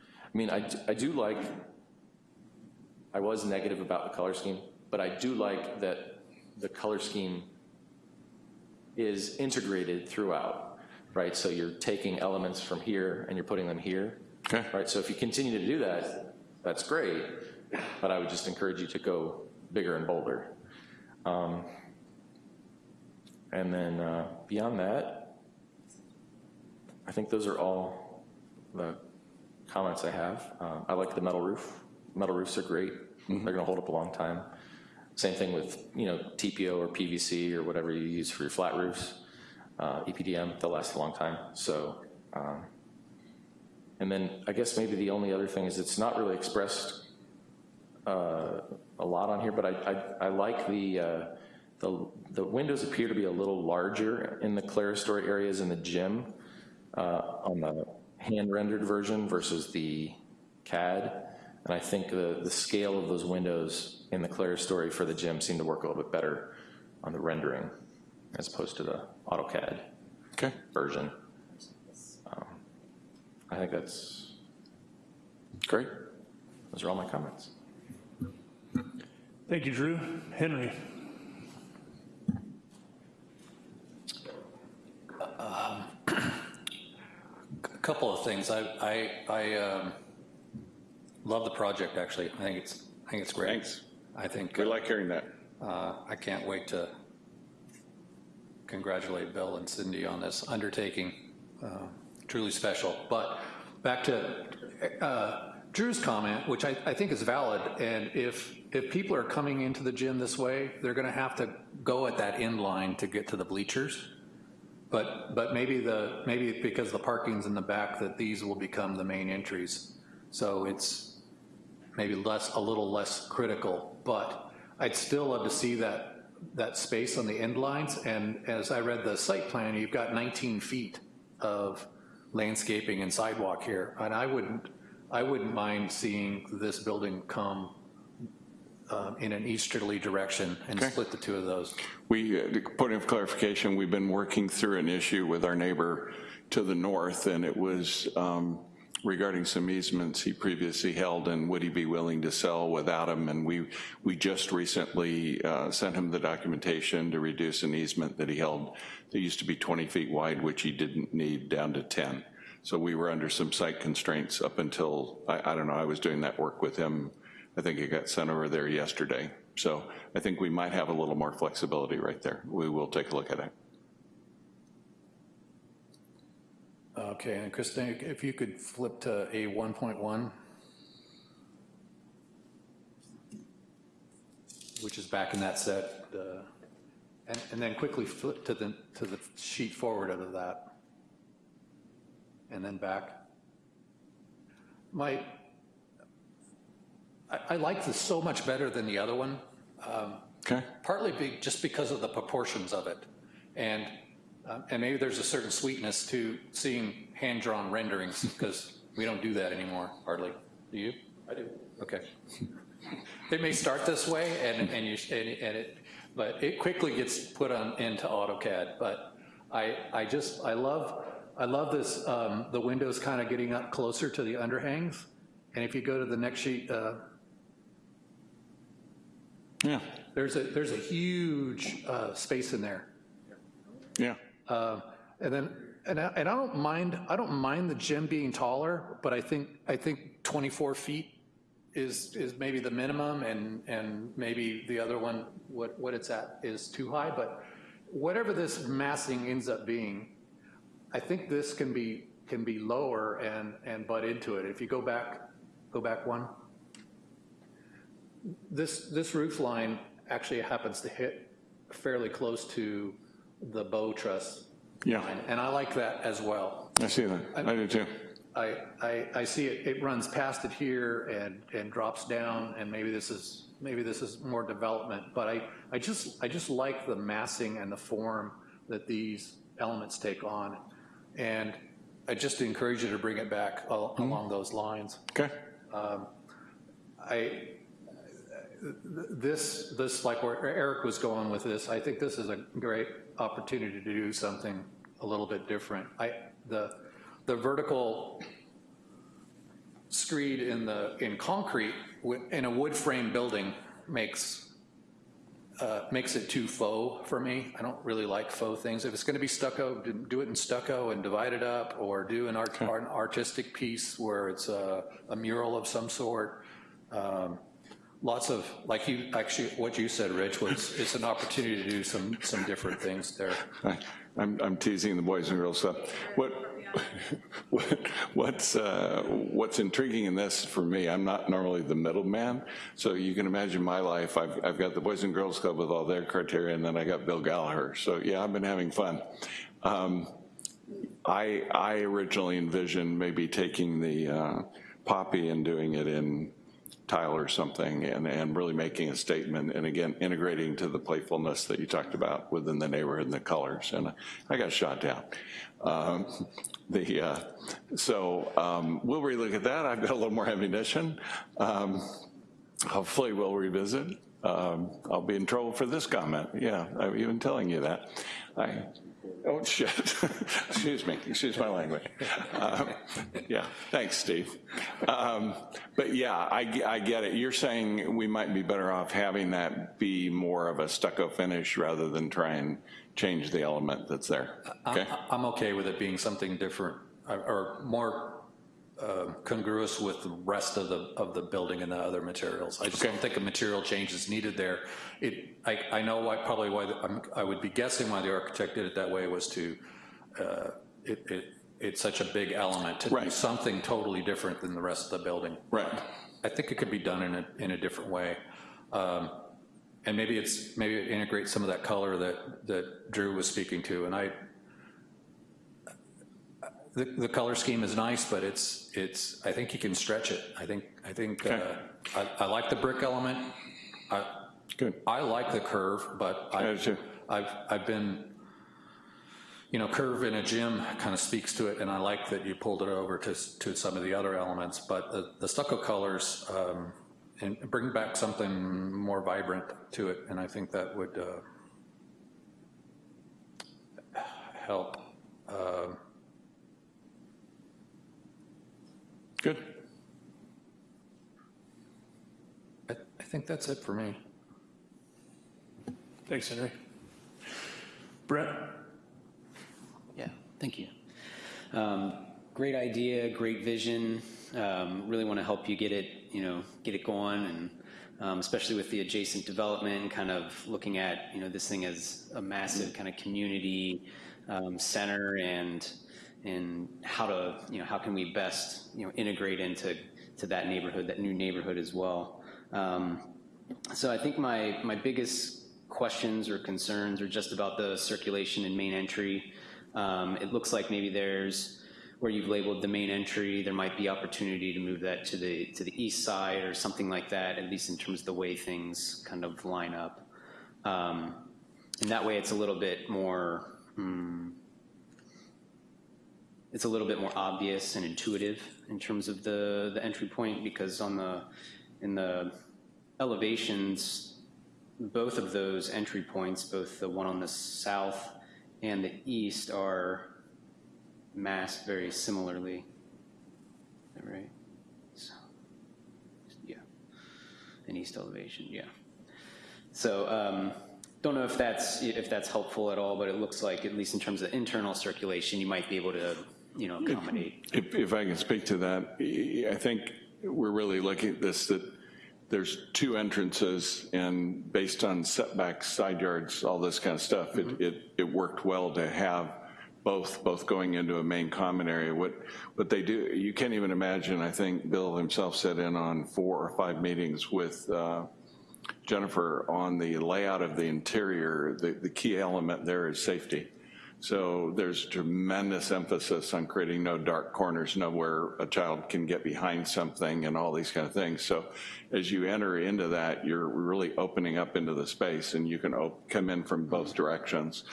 I mean, I I do like, I was negative about the color scheme, but I do like that the color scheme is integrated throughout, right? So you're taking elements from here and you're putting them here, Okay. right? So if you continue to do that, that's great, but I would just encourage you to go bigger and bolder. Um, And then uh, beyond that, I think those are all the comments I have. Um, I like the metal roof. Metal roofs are great. They're gonna hold up a long time. Same thing with, you know, TPO or PVC or whatever you use for your flat roofs. Uh, EPDM, they'll last a long time. So, um, and then I guess maybe the only other thing is it's not really expressed uh, a lot on here, but I, I, I like the, uh, the, the windows appear to be a little larger in the clerestory areas in the gym uh, on the hand rendered version versus the CAD. And I think the, the scale of those windows in the clerestory for the gym seem to work a little bit better on the rendering as opposed to the AutoCAD Okay. version. Um, I think that's, Great. Those are all my comments. Thank you, Drew. Henry? A couple of things. I, I, I um, love the project, actually. I think it's, I think it's great. Thanks. I think, We like hearing that. uh, I can't wait to congratulate Bill and Cindy on this undertaking. Uh, Truly special. But back to uh, Drew's comment, which I, I think is valid, and if, if people are coming into the gym this way, they're gonna have to go at that end line to get to the bleachers. But, but maybe the, maybe because the parking's in the back, that these will become the main entries. So it's maybe less, a little less critical, but I'd still love to see that, that space on the end lines. And as I read the site plan, you've got 19 feet of landscaping and sidewalk here. And I wouldn't, I wouldn't mind seeing this building come um, in an easterly direction and Okay. split the two of those. We, uh, point of clarification, we've been working through an issue with our neighbor to the north, and it was um, regarding some easements he previously held, and would he be willing to sell without them? And we, we just recently uh, sent him the documentation to reduce an easement that he held that used to be 20 feet wide, which he didn't need, down to 10. So we were under some site constraints up until, I, I don't know, I was doing that work with him. I think it got sent over there yesterday. So I think we might have a little more flexibility right there. We will take a look at it. Okay, and Christine, if you could flip to A 1.1, which is back in that set, uh, and, and then quickly flip to the, to the sheet forward out of that. And then back. My, I, I like this so much better than the other one. Um, Okay? partly be, just because of the proportions of it. And, um, and maybe there's a certain sweetness to seeing hand-drawn renderings, because we don't do that anymore, hardly. Do you? I do. Okay. They may start this way, and, and you, and and it, but it quickly gets put on, into AutoCAD. But I, I just, I love, I love this, um, the windows kind of getting up closer to the underhangs. And if you go to the next sheet, uh, Yeah, there's a, there's a huge uh, space in there. yeah. Uh, And then, and I, and I don't mind, I don't mind the gym being taller, but I think, I think 24 feet is, is maybe the minimum, and, and maybe the other one, what, what it's at is too high, but whatever this massing ends up being, I think this can be, can be lower and, and butt into it. If you go back, go back one. This, this roof line actually happens to hit fairly close to the bow truss Yeah. line, and I like that as well. I see that. I do too. I, I, I see it, it runs past it here and, and drops down, and maybe this is, maybe this is more development, but I, I just, I just like the massing and the form that these elements take on. And I just encourage you to bring it back al- mm-hmm. along those lines. Okay? Um, I, this, this, like where Eric was going with this, I think this is a great opportunity to do something a little bit different. I, the, the vertical screed in the, in concrete, in a wood frame building makes, uh, makes it too faux for me. I don't really like faux things. If it's gonna be stucco, do- do it in stucco and divide it up, or do an art, an artistic piece where it's a, a mural of some sort. Um, Lots of, like you, actually, what you said, Rich, was, it's an opportunity to do some, some different things there. I- I'm, I'm teasing the boys and girls stuff. What, what, what's, uh, what's intriguing in this for me, I'm not normally the middleman, so you can imagine my life. I've, I've got the Boys and Girls Club with all their criteria, and then I got Bill Gallaher. So yeah, I've been having fun. Um, I, I originally envisioned maybe taking the uh, poppy and doing it in tile or something and, and really making a statement and again, integrating to the playfulness that you talked about within the neighborhood and the colors. And I got shot down. Um, the, uh, so um, we'll relook at that. I've got a little more ammunition. Um, hopefully we'll revisit. Um, I'll be in trouble for this comment. Yeah, I'm even telling you that. I, Oh, shit. Excuse me, excuse my language. Um, Yeah, thanks, Steve. Um, But yeah, I, I get it. You're saying we might be better off having that be more of a stucco finish rather than try and change the element that's there, okay? I- I'm okay with it being something different, or- or more uh, congruous with the rest of the, of the building and the other materials. I just Okay. don't think a material change is needed there. It, I, I know why, probably why, the- I'm- I would be guessing why the architect did it that way was to, uh, it, it, it's such a big element, to do something totally different than the rest of the building. Right. I think it could be done in a, in a different way. Um, And maybe it's, maybe it integrates some of that color that, that Drew was speaking to, and I, the, the color scheme is nice, but it's, it's, I think you can stretch it. I think, I think, uh, I, I like the brick element. I, Good. I like the curve, but I I, do too. I've, I've been, you know, curve in a gym kind of speaks to it, and I like that you pulled it over to, to some of the other elements, but the, the stucco colors, um, and bring back something more vibrant to it, and I think that would, uh, help. Uh, Good. I, I think that's it for me. Thanks, Henry. Brett? Yeah, thank you. Um, Great idea, great vision. Um, Really want to help you get it, you know, get it going, and um, especially with the adjacent development, kind of looking at, you know, this thing as a massive kind of community um, center and, and how to, you know, how can we best, you know, integrate into, to that neighborhood, that new neighborhood as well. Um, so I think my, my biggest questions or concerns are just about the circulation and main entry. Um, It looks like maybe there's, where you've labeled the main entry, there might be opportunity to move that to the, to the east side or something like that, at least in terms of the way things kind of line up. Um, And that way it's a little bit more, hmm, it's a little bit more obvious and intuitive in terms of the, the entry point, because on the, in the elevations, both of those entry points, both the one on the south and the east are masked very similarly. Right? So, yeah. An east elevation, yeah. So, um, don't know if that's, if that's helpful at all, but it looks like, at least in terms of internal circulation, you might be able to, you know, accommodate. If, if I can speak to that, I think we're really looking at this, that there's two entrances, and based on setbacks, side yards, all this kind of stuff, it, it, it worked well to have both, both going into a main common area. What, what they do, you can't even imagine, I think Bill himself sat in on four or five meetings with uh, Jennifer on the layout of the interior. The, the key element there is safety. So there's tremendous emphasis on creating no dark corners, nowhere a child can get behind something and all these kind of things. So as you enter into that, you're really opening up into the space and you can come in from both directions.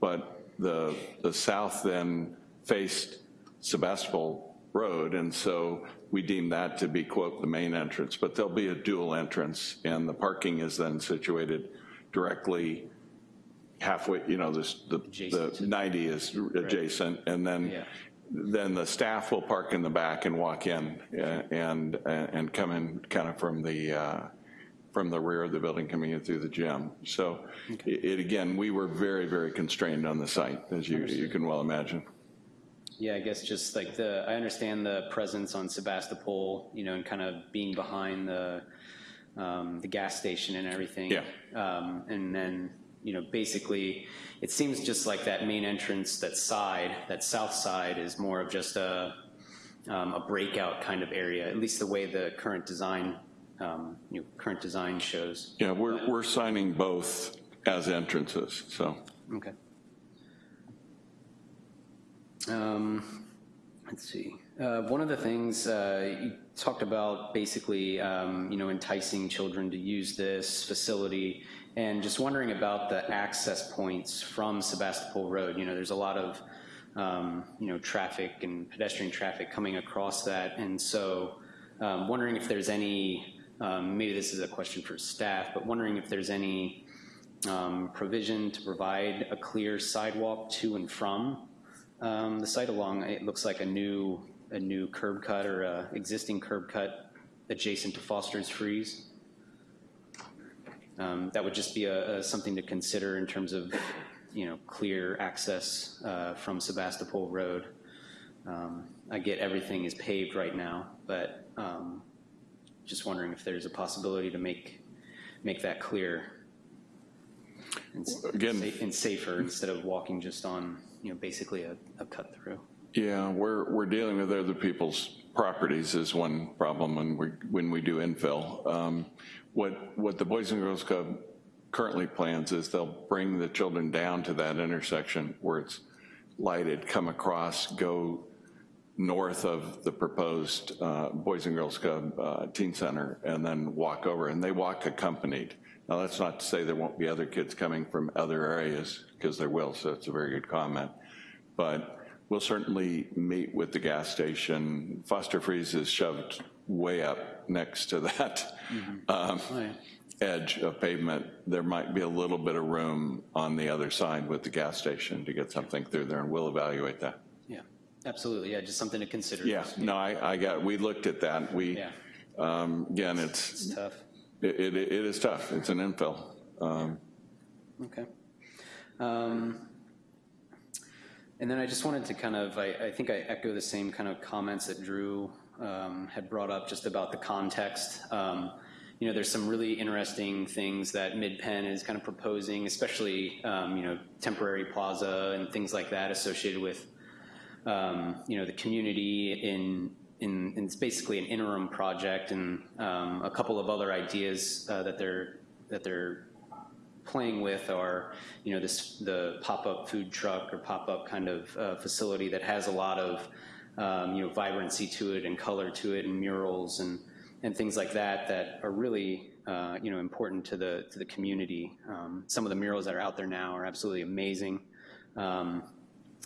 But the, the south then faced Sebastopol Road, and so we deem that to be, quote, the main entrance. But there'll be a dual entrance, and the parking is then situated directly halfway, you know, this, the, the 90 is adjacent, and then, Yeah. then the staff will park in the back and walk in uh, and, and come in kind of from the, uh, from the rear of the building coming in through the gym. So it, it- again, we were very, very constrained on the site, as you, you can well imagine. Yeah, I guess just like the, I understand the presence on Sebastopol, you know, and kind of being behind the, um, the gas station and everything. Yeah. Um, and then, you know, basically, it seems just like that main entrance, that side, that south side is more of just a, um, a breakout kind of area, at least the way the current design, um, you know, current design shows. Yeah, we're, we're signing both as entrances, so. Okay. Um, Let's see. Uh, One of the things, uh, you talked about basically, um, you know, enticing children to use this facility, and just wondering about the access points from Sebastopol Road. You know, there's a lot of, um, you know, traffic and pedestrian traffic coming across that, and so um, wondering if there's any, um, maybe this is a question for staff, but wondering if there's any um, provision to provide a clear sidewalk to and from um, the site along, it looks like a new, a new curb cut or a existing curb cut adjacent to Foster's Freeze. Um, That would just be a, a- something to consider in terms of, you know, clear access uh, from Sebastopol Road. Um, I get everything is paved right now, but um, just wondering if there's a possibility to make, make that clear and Again- sa- and safer instead of walking just on, you know, basically a, a cut through. Yeah, we're, we're dealing with other people's properties is one problem when we, when we do infill. Um, What, what the Boys and Girls Club currently plans is they'll bring the children down to that intersection where it's lighted, come across, go north of the proposed uh, Boys and Girls Club uh, Teen Center, and then walk over, and they walk accompanied. Now, that's not to say there won't be other kids coming from other areas, because there will, so it's a very good comment. But we'll certainly meet with the gas station. Foster Freeze is shoved way up next to that um, edge of pavement. There might be a little bit of room on the other side with the gas station to get something through there, and we'll evaluate that. Yeah, absolutely, yeah, just something to consider. Yeah, no, I, I got, we looked at that. We, Yeah. um, again, it's, It's tough. it, it it is tough. It's an infill. Um, Okay. Um, And then I just wanted to kind of, I, I think I echo the same kind of comments that Drew um, had brought up just about the context. Um, You know, there's some really interesting things that MidPen is kind of proposing, especially, um, you know, temporary plaza and things like that associated with, um, you know, the community in, in, in- it's basically an interim project and um, a couple of other ideas uh, that they're, that they're playing with are, you know, this, the pop-up food truck or pop-up kind of uh, facility that has a lot of, um, you know, vibrancy to it and color to it and murals and, and things like that that are really, uh, you know, important to the, to the community. Um, Some of the murals that are out there now are absolutely amazing. Um,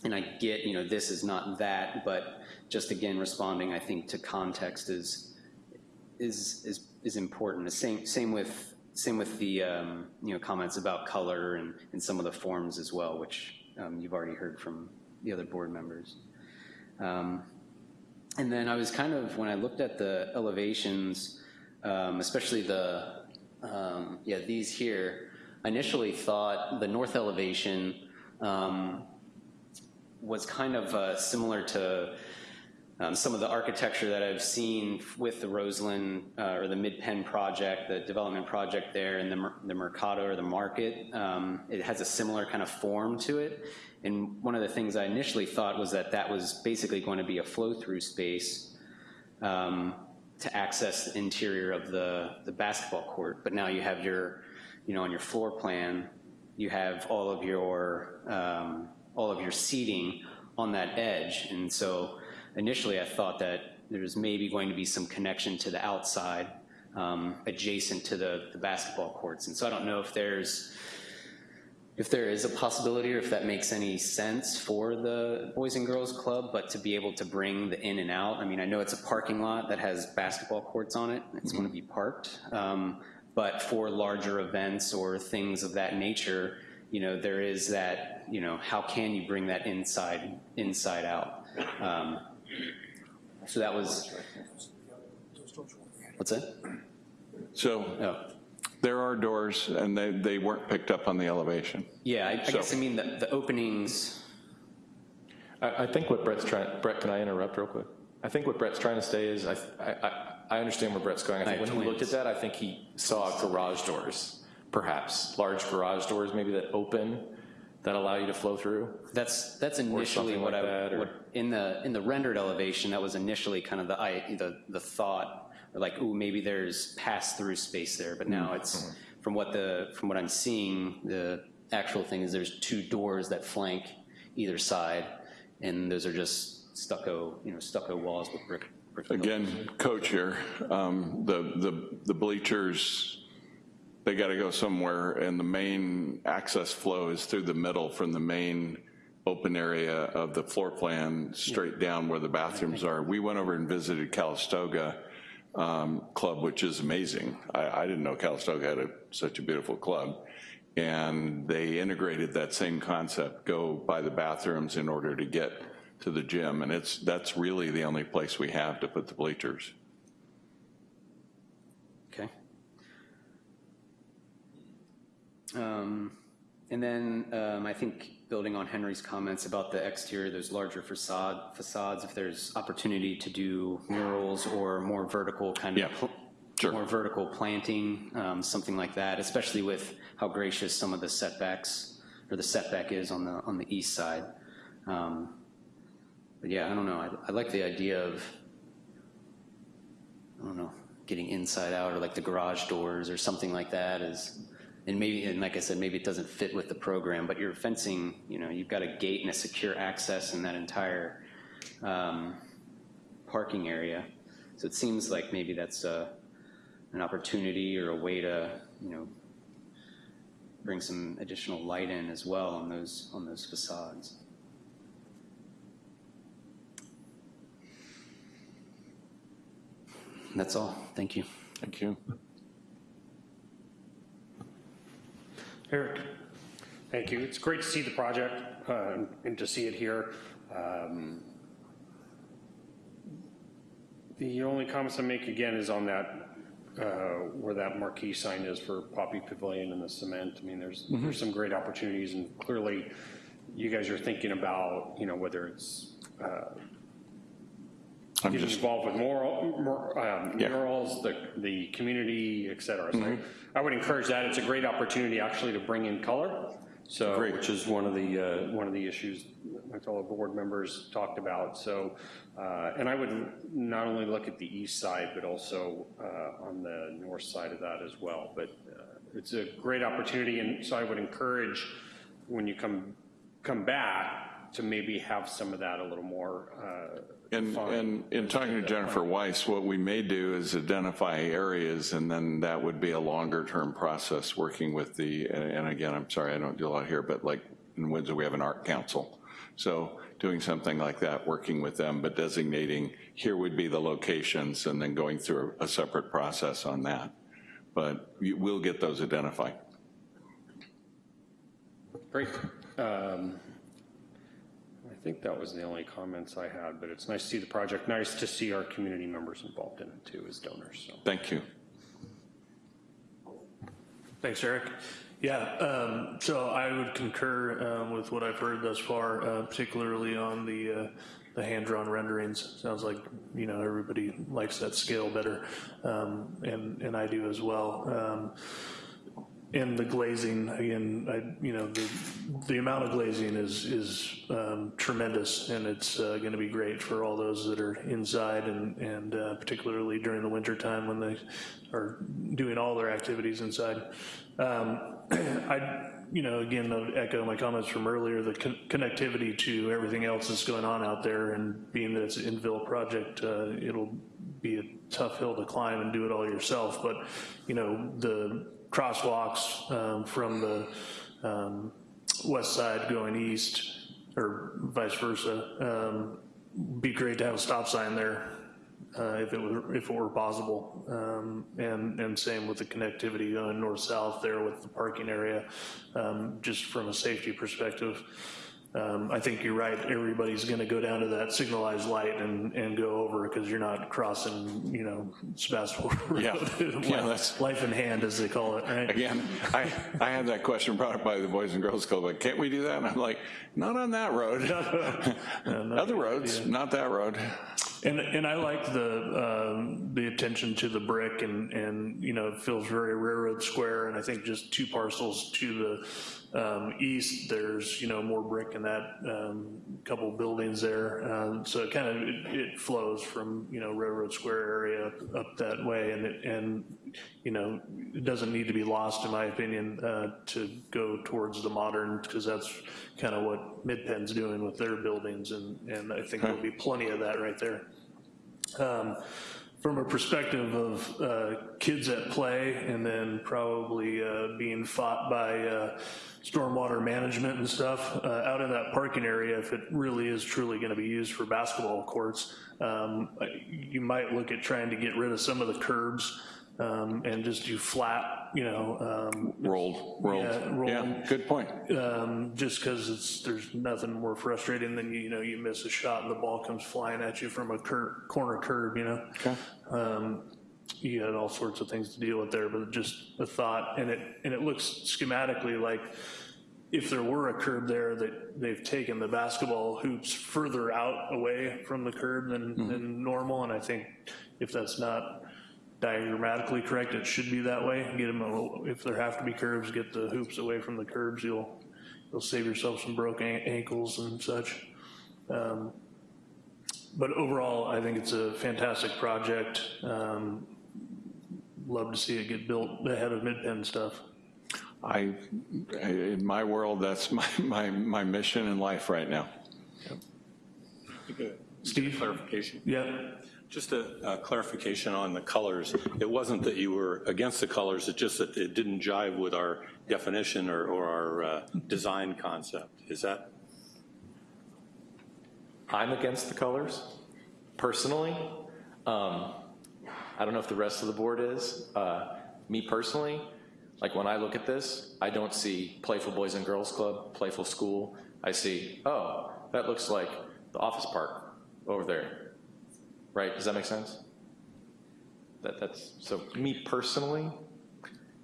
and I get, you know, this is not that, but just again, responding, I think, to context is, is, is, is important. The same, same with, same with the, um, you know, comments about color and, and some of the forms as well, which um, you've already heard from the other board members. Um, and then I was kind of, when I looked at the elevations, um, especially the, um, yeah, these here, I initially thought the north elevation um, was kind of uh, similar to um, some of the architecture that I've seen with the Roseland uh, or the MidPen project, the development project there, and the, the Mercado or the market. Um, it has a similar kind of form to it. And one of the things I initially thought was that that was basically going to be a flow-through space um, to access the interior of the, the basketball court. But now you have your, you know, on your floor plan, you have all of your, um, all of your seating on that edge. And so initially I thought that there was maybe going to be some connection to the outside um, adjacent to the, the basketball courts. And so I don't know if there's, if there is a possibility or if that makes any sense for the Boys and Girls Club, but to be able to bring the in and out, I mean, I know it's a parking lot that has basketball courts on it, it's going to be parked, um, but for larger events or things of that nature, you know, there is that, you know, how can you bring that inside, inside out? Um, So that was, what's that? So Oh. There are doors, and they, they weren't picked up on the elevation. Yeah, I I So- guess I mean the, the openings, I, I think what Brett's trying, Brett, can I interrupt real quick? I think what Brett's trying to say is, I, I, I- I understand where Brett's going. I think I have when he looked at that, I think he saw garage doors, perhaps, large garage doors maybe that open, that allow you to flow through. That's, that's initially something what like I, that, what, in the, in the rendered elevation, that was initially kind of the, I, the, the thought, like, ooh, maybe there's pass-through space there, but now it's, from what the, from what I'm seeing, the actual thing is there's two doors that flank either side, and those are just stucco, you know, stucco walls with brick. brick. Again, coach here, um, the, the the bleachers, they got to go somewhere, and the main access flow is through the middle from the main open area of the floor plan straight down where the bathrooms are. We went over and visited Calistoga um, Club, which is amazing. I, I didn't know Calistoga had a, such a beautiful club. and they integrated that same concept, go by the bathrooms in order to get to the gym, and it's, that's really the only place we have to put the bleachers. Okay. Um, And then um, I think building on Henry's comments about the exterior, those larger facade, facades, if there's opportunity to do murals or more vertical kind of. Yeah, sure. More vertical planting, um, something like that, especially with how gracious some of the setbacks, or the setback is on the, on the east side. Um, But yeah, I don't know, I, I like the idea of, I don't know, getting inside out, or like the garage doors or something like that is, and maybe, and like I said, maybe it doesn't fit with the program, but you're fencing, you know, you've got a gate and a secure access in that entire um, parking area. So it seems like maybe that's uh, an opportunity or a way to, you know, bring some additional light in as well on those, on those facades. That's all. Thank you. Thank you. Eric? Thank you. It's great to see the project uh, and to see it here. Um, The only comments I make again is on that, uh, where that marquee sign is for Poppy Pavilion and the cement. I mean, there's, there's some great opportunities and clearly you guys are thinking about, you know, whether it's uh, I'm getting involved with moral, mur- um, Yeah. murals, the, the community, et cetera. So I would encourage that. It's a great opportunity actually to bring in color. So, Great. which is one of the, uh, one of the issues my fellow board members talked about. So, uh, and I would not only look at the east side, but also uh, on the north side of that as well. But uh, it's a great opportunity, and so I would encourage when you come, come back to maybe have some of that a little more uh, and, and in talking to Jennifer Weiss, what we may do is identify areas, and then that would be a longer-term process, working with the, and again, I'm sorry, I don't do a lot here, but like in Windsor, we have an art council. So doing something like that, working with them, but designating, here would be the locations, and then going through a separate process on that. But we'll get those identified. Great. Um, I think that was the only comments I had, but it's nice to see the project, nice to see our community members involved in it too as donors, so. Thank you. Thanks, Eric. Yeah, um, so I would concur um, with what I've heard thus far, uh, particularly on the, uh, the hand-drawn renderings. Sounds like, you know, everybody likes that scale better, um, and, and I do as well. And the glazing, again, I, you know, the, the amount of glazing is, is um, tremendous, and it's uh, gonna be great for all those that are inside, and, and uh, particularly during the winter time when they are doing all their activities inside. Um, I, you know, again, I'll echo my comments from earlier, the con- connectivity to everything else that's going on out there, and being that it's an infill project, uh, it'll be a tough hill to climb and do it all yourself, but, you know, the crosswalks um, from the um, west side going east, or vice versa, um, be great to have a stop sign there uh, if it were, if it were possible. Um, And, and same with the connectivity going north-south there with the parking area, um, just from a safety perspective. Um, I think you're right, everybody's gonna go down to that signalized light and, and go over because you're not crossing, you know, Sebastopol Yeah. Road. Yeah, that's- Life in hand, as they call it, right? Again, I, I had that question brought up by the Boys and Girls Club, like, can't we do that? And I'm like, not on that road. Other roads, not that road. And, and I like the, um, the attention to the brick and, and, you know, it feels very railroad square. And I think just two parcels to the um, east, there's, you know, more brick in that um, couple buildings there. Um, So it kind of, it it flows from, you know, railroad square area up- up that way. And, it- and, you know, it doesn't need to be lost, in my opinion, uh, to go towards the modern, because that's kind of what MidPen's doing with their buildings. And, and I think there'll be plenty of that right there um, from a perspective of uh, kids at play and then probably uh, being fought by uh, stormwater management and stuff uh, out in that parking area, if it really is truly going to be used for basketball courts, um, you might look at trying to get rid of some of the curbs um, and just do flat, you know, um, Rolled, rolled. Yeah, rolled. Yeah, good point. um, just because it's, there's nothing more frustrating than, you know, you miss a shot and the ball comes flying at you from a cur, corner curb, you know? Okay. Um, you had all sorts of things to deal with there, but just a thought, and it, and it looks schematically like if there were a curb there, that they've taken the basketball hoops further out away from the curb than, than normal, and I think if that's not diagrammatically correct, it should be that way. Get them, a little- if there have to be curves, get the hoops away from the curbs, you'll, you'll save yourself some broken ankles and such. Um, But overall, I think it's a fantastic project. Um, Love to see it get built ahead of MidPen stuff. I, I- in my world, that's my, my, my mission in life right now. Steve? Clarification. Yeah, Just a a clarification on the colors. It wasn't that you were against the colors, it's just that it didn't jive with our definition or, or our uh, design concept. Is that? I'm against the colors, personally. Um, I don't know if the rest of the board is. Uh, Me personally, like when I look at this, I don't see Playful Boys and Girls Club, Playful School. I see, oh, that looks like the office park over there. Right, does that make sense? That, that's, so me personally,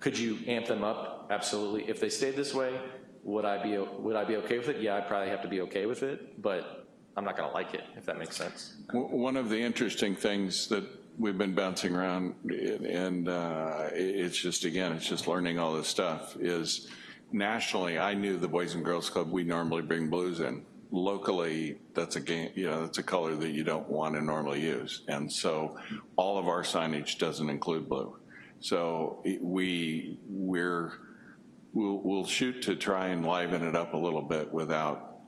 could you amp them up? Absolutely. If they stayed this way, would I be, would I be okay with it? Yeah, I'd probably have to be okay with it, but I'm not gonna like it, if that makes sense. One of the interesting things that we've been bouncing around, and uh, it's just, again, it's just learning all this stuff, is nationally, I knew the Boys and Girls Club, we normally bring blues in. Locally, that's a game, you know, that's a color that you don't want to normally use. And so all of our signage doesn't include blue. So we, we're, we'll, we'll shoot to try and liven it up a little bit without,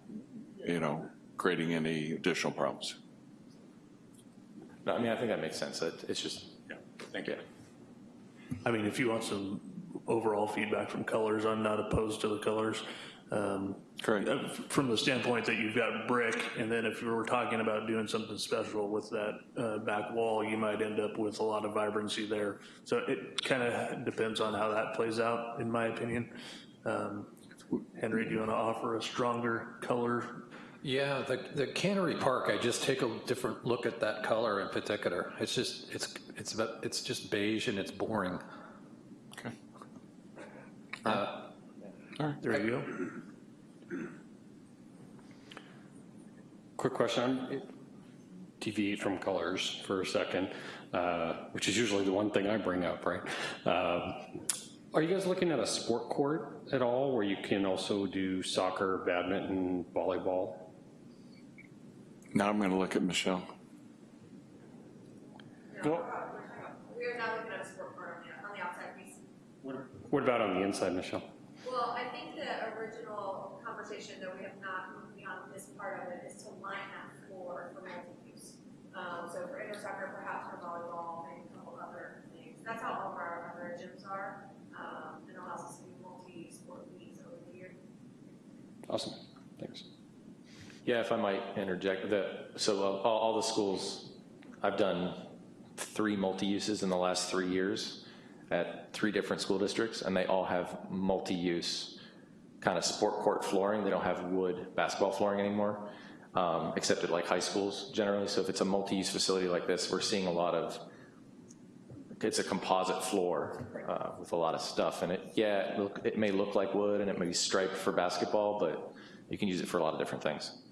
you know, creating any additional problems. No, I mean, I think that makes sense. It- It's just, Yeah, thank you. I mean, if you want some overall feedback from colors, I'm not opposed to the colors. Um, Great. uh, From the standpoint that you've got brick, and then if you were talking about doing something special with that uh, back wall, you might end up with a lot of vibrancy there. So it kind of depends on how that plays out, in my opinion. Um, Henry, do you want to offer a stronger color? Yeah, the, the Cannery Park, I just take a different look at that color in particular. It's just, it's, it's, about- it's just beige and it's boring. Okay. There you go. Quick question, I'm- deviate from colors for a second, uh, which is usually the one thing I bring up, right? Um, Are you guys looking at a sport court at all, where you can also do soccer, badminton, volleyball? Now I'm going to look at Michelle. Well, We are not looking at a sport court on the, on the outside piece. What about on the inside, Michelle? Well, I think the original conversation, that we have not moved beyond this part of it, is to line that floor for multi-use. Um, so for indoor soccer, perhaps for volleyball, maybe a couple other things. That's how all of our other gyms are. Um, and allows us to do multi-sport leagues over the year. Awesome, thanks. yeah, if I might interject, the, so uh, all, all the schools, I've done three multi-uses in the last three years at three different school districts, and they all have multi-use kind of sport court flooring. They don't have wood basketball flooring anymore, um, except at like high schools generally. So if it's a multi-use facility like this, we're seeing a lot of, it's a composite floor uh, with a lot of stuff in it. Yeah, it, look, it may look like wood and it may be striped for basketball, but you can use it for a lot of different things.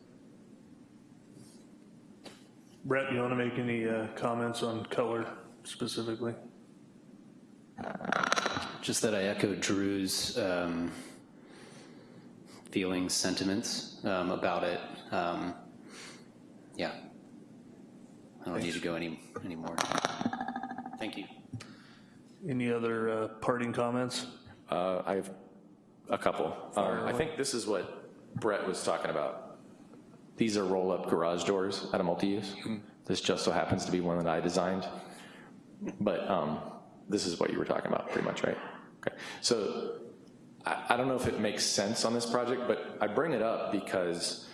Brett, you want to make any uh, comments on color specifically? Just that I echo Drew's um, feelings, sentiments um, about it. Um, Yeah. I don't need to go any, anymore. Thank you. Any other uh, parting comments? Uh, I have a couple. Um, I think this is what Brett was talking about. These are roll-up garage doors at a multi-use. This just so happens to be one that I designed. But um, this is what you were talking about, pretty much, right? Okay. So I, I don't know if it makes sense on this project, but I bring it up because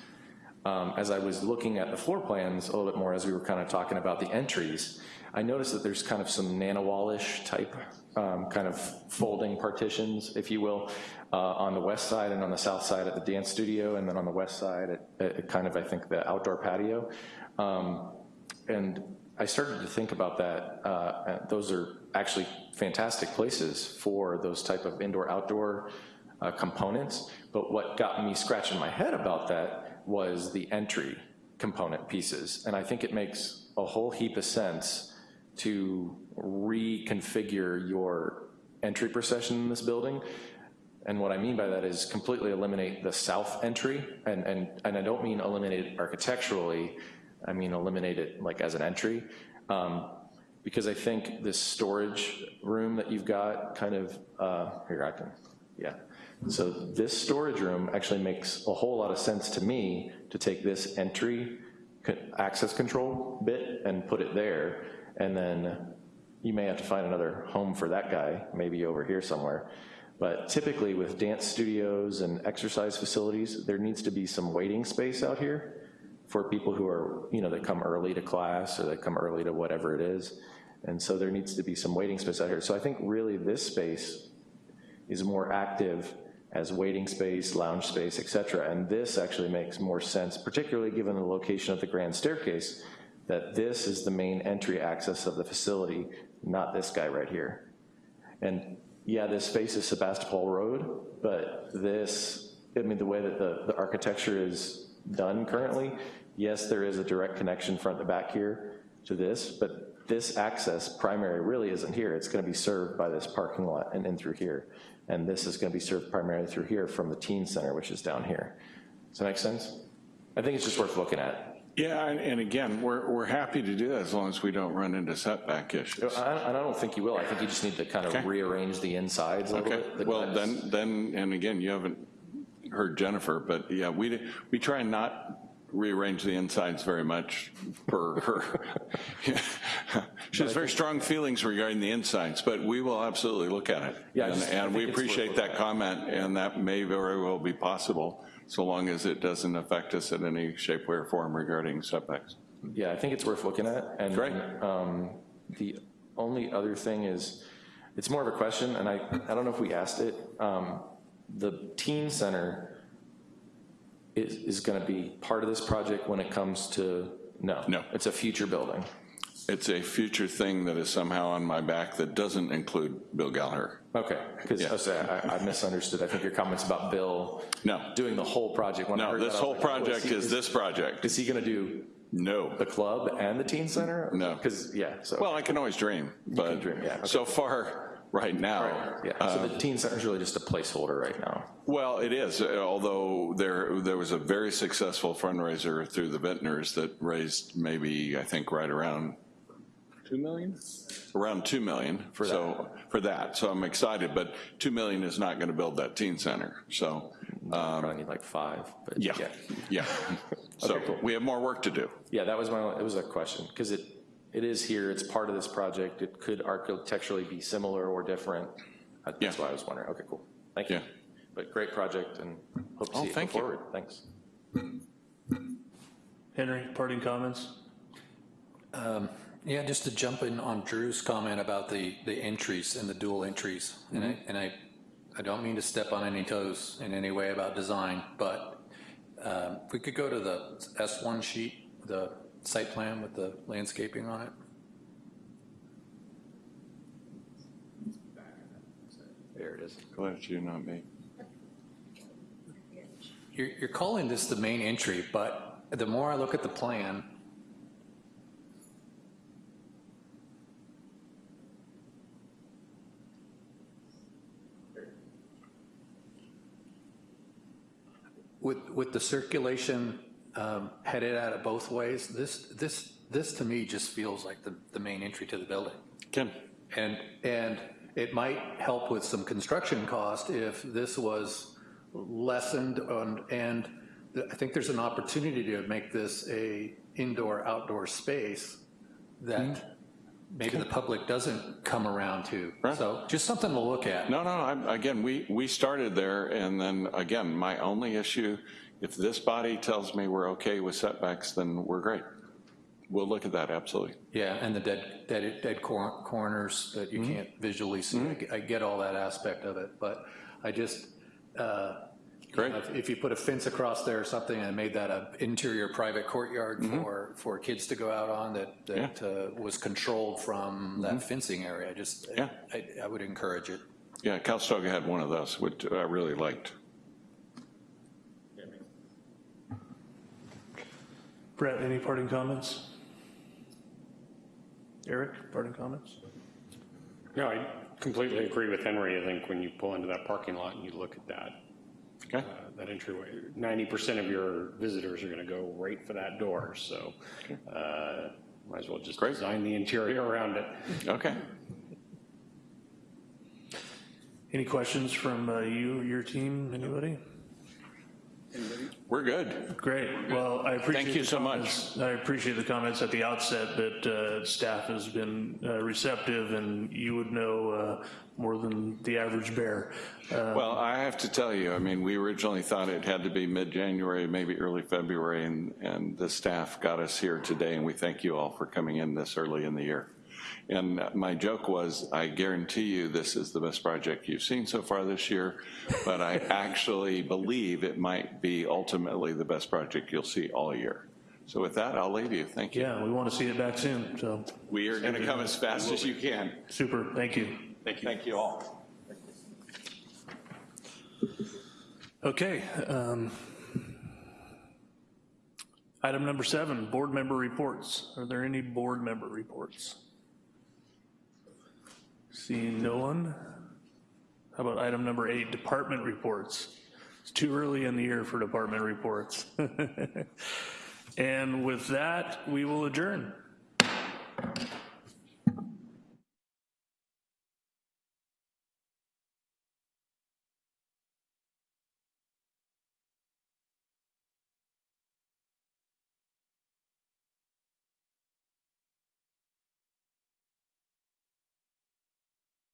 um, as I was looking at the floor plans a little bit more as we were kind of talking about the entries, I noticed that there's kind of some nanowallish type um, kind of folding partitions, if you will, uh, on the west side and on the south side at the dance studio, and then on the west side at, at kind of, I think, the outdoor patio. Um, and I started to think about that. Uh, those are actually fantastic places for those type of indoor-outdoor uh, components. But what got me scratching my head about that was the entry component pieces. And I think it makes a whole heap of sense to reconfigure your entry procession in this building. And what I mean by that is completely eliminate the south entry, and, and, and I don't mean eliminate it architecturally, I mean eliminate it like as an entry. Um, because I think this storage room that you've got kind of, uh, here I can, yeah. So this storage room actually makes a whole lot of sense to me to take this entry access control bit and put it there, and then you may have to find another home for that guy, maybe over here somewhere. But typically with dance studios and exercise facilities, there needs to be some waiting space out here for people who are, you know, that come early to class or that come early to whatever it is. And so there needs to be some waiting space out here. So I think really this space is more active as waiting space, lounge space, et cetera. And this actually makes more sense, particularly given the location of the grand staircase, that this is the main entry access of the facility, not this guy right here. And yeah, this faces Sebastopol Road, but this, I mean, the way that the, the architecture is done currently, yes, there is a direct connection front to back here to this, but this access primary really isn't here. It's gonna be served by this parking lot and in through here. And this is gonna be served primarily through here from the teen center, which is down here. Does that make sense? I think it's just worth looking at. Yeah, and, and again, we're, we're happy to do that as long as we don't run into setback issues. I, I don't think you will. I think you just need to kind of Okay. rearrange the insides a little Okay, bit. the well, then, then, and again, you haven't heard Jennifer, but yeah, we, we try and not rearrange the insides very much per her. She has very strong feelings regarding the insides, but we will absolutely look at it. Yeah, And- just- And we think it's worth appreciate that comment, and that may very well be possible, so long as it doesn't affect us in any shape, way, or form regarding setbacks. Yeah, I think it's worth looking at. And Great. um, the only other thing is, it's more of a question, and I, I don't know if we asked it. Um, The teen center is, is gonna be part of this project when it comes to, no? No. It's a future building. It's a future thing that is somehow on my back that doesn't include Bill Gallaher. Okay, because Yeah. I, I misunderstood. I think your comments about Bill No. doing the whole project. When I No, heard this that, I whole like, oh, project he- is this project. Is he gonna do No. the club and the teen center? No. Because, yeah, so. Well, I can always dream, but dream, yeah, okay. so far, right now. Yeah, so the teen center is really just a placeholder right now. Well, it is, uh, although there, there was a very successful fundraiser through the Vintners that raised maybe, I think, right around 2 million? Around 2 million. For so, For that, so I'm excited, but 2 million is not going to build that teen center, so, Probably need like five, but. yeah, yeah. So Okay, cool. we have more work to do. Yeah, that was my, it was a question, because it, it is here, it's part of this project, it could architecturally be similar or different. Uh, That's Yeah. why I was wondering, okay, cool, thank you. Yeah. But great project, and hope to Oh, see it go thank you. forward, thanks. Henry, parting comments? Yeah, just to jump in on Drew's comment about the, the entries and the dual entries. And I, and I, I don't mean to step on any toes in any way about design, but um, if we could go to the S1 sheet, the site plan with the landscaping on it. There it is. Glad you, not me. You're, you're calling this the main entry, but the more I look at the plan, with, with the circulation um, headed at it both ways, this, this, this to me just feels like the, the main entry to the building. Ken? And, and it might help with some construction cost if this was lessened on, and I think there's an opportunity to make this a indoor-outdoor space that maybe the public doesn't come around to. Right. So just something to look at. No, no, I, again, we, we started there, and then, again, my only issue If this body tells me we're okay with setbacks, then we're great. We'll look at that, absolutely. Yeah, and the dead, dead, dead cor- corners that you can't visually see. I get- I get all that aspect of it, but I just, uh, you Great. know, if- if you put a fence across there or something and made that an interior private courtyard for, for kids to go out on that, that uh, was controlled from that fencing area, I just, Yeah. I, I would encourage it. Yeah, Calistoga had one of those, which I really liked. Brett, any parting comments? Eric, parting comments? No, I completely agree with Henry. I think when you pull into that parking lot and you look at that, Okay, uh, that entryway, 90% of your visitors are going to go right for that door, so uh, might as well just Great. design the interior around it. okay. Any questions from uh, you, your team, anybody? We're good. Great, well, I appreciate. Thank you so much. I appreciate the comments at the outset that uh, staff has been uh, receptive and you would know uh, more than the average bear. Uh, Well, I have to tell you, I mean, we originally thought it had to be mid-January, maybe early February, and, and the staff got us here today, and we thank you all for coming in this early in the year. And my joke was, I guarantee you this is the best project you've seen so far this year, but I actually believe it might be ultimately the best project you'll see all year. So with that, I'll leave you. Thank you. Yeah, we want to see it back soon, so, We are going to come as fast as you can. super, thank you. Thank you. Thank you all. Okay. um, Item number seven, board member reports. Are there any board member reports? Seeing no one. How about item number eight, department reports? It's too early in the year for department reports. and with that, we will adjourn.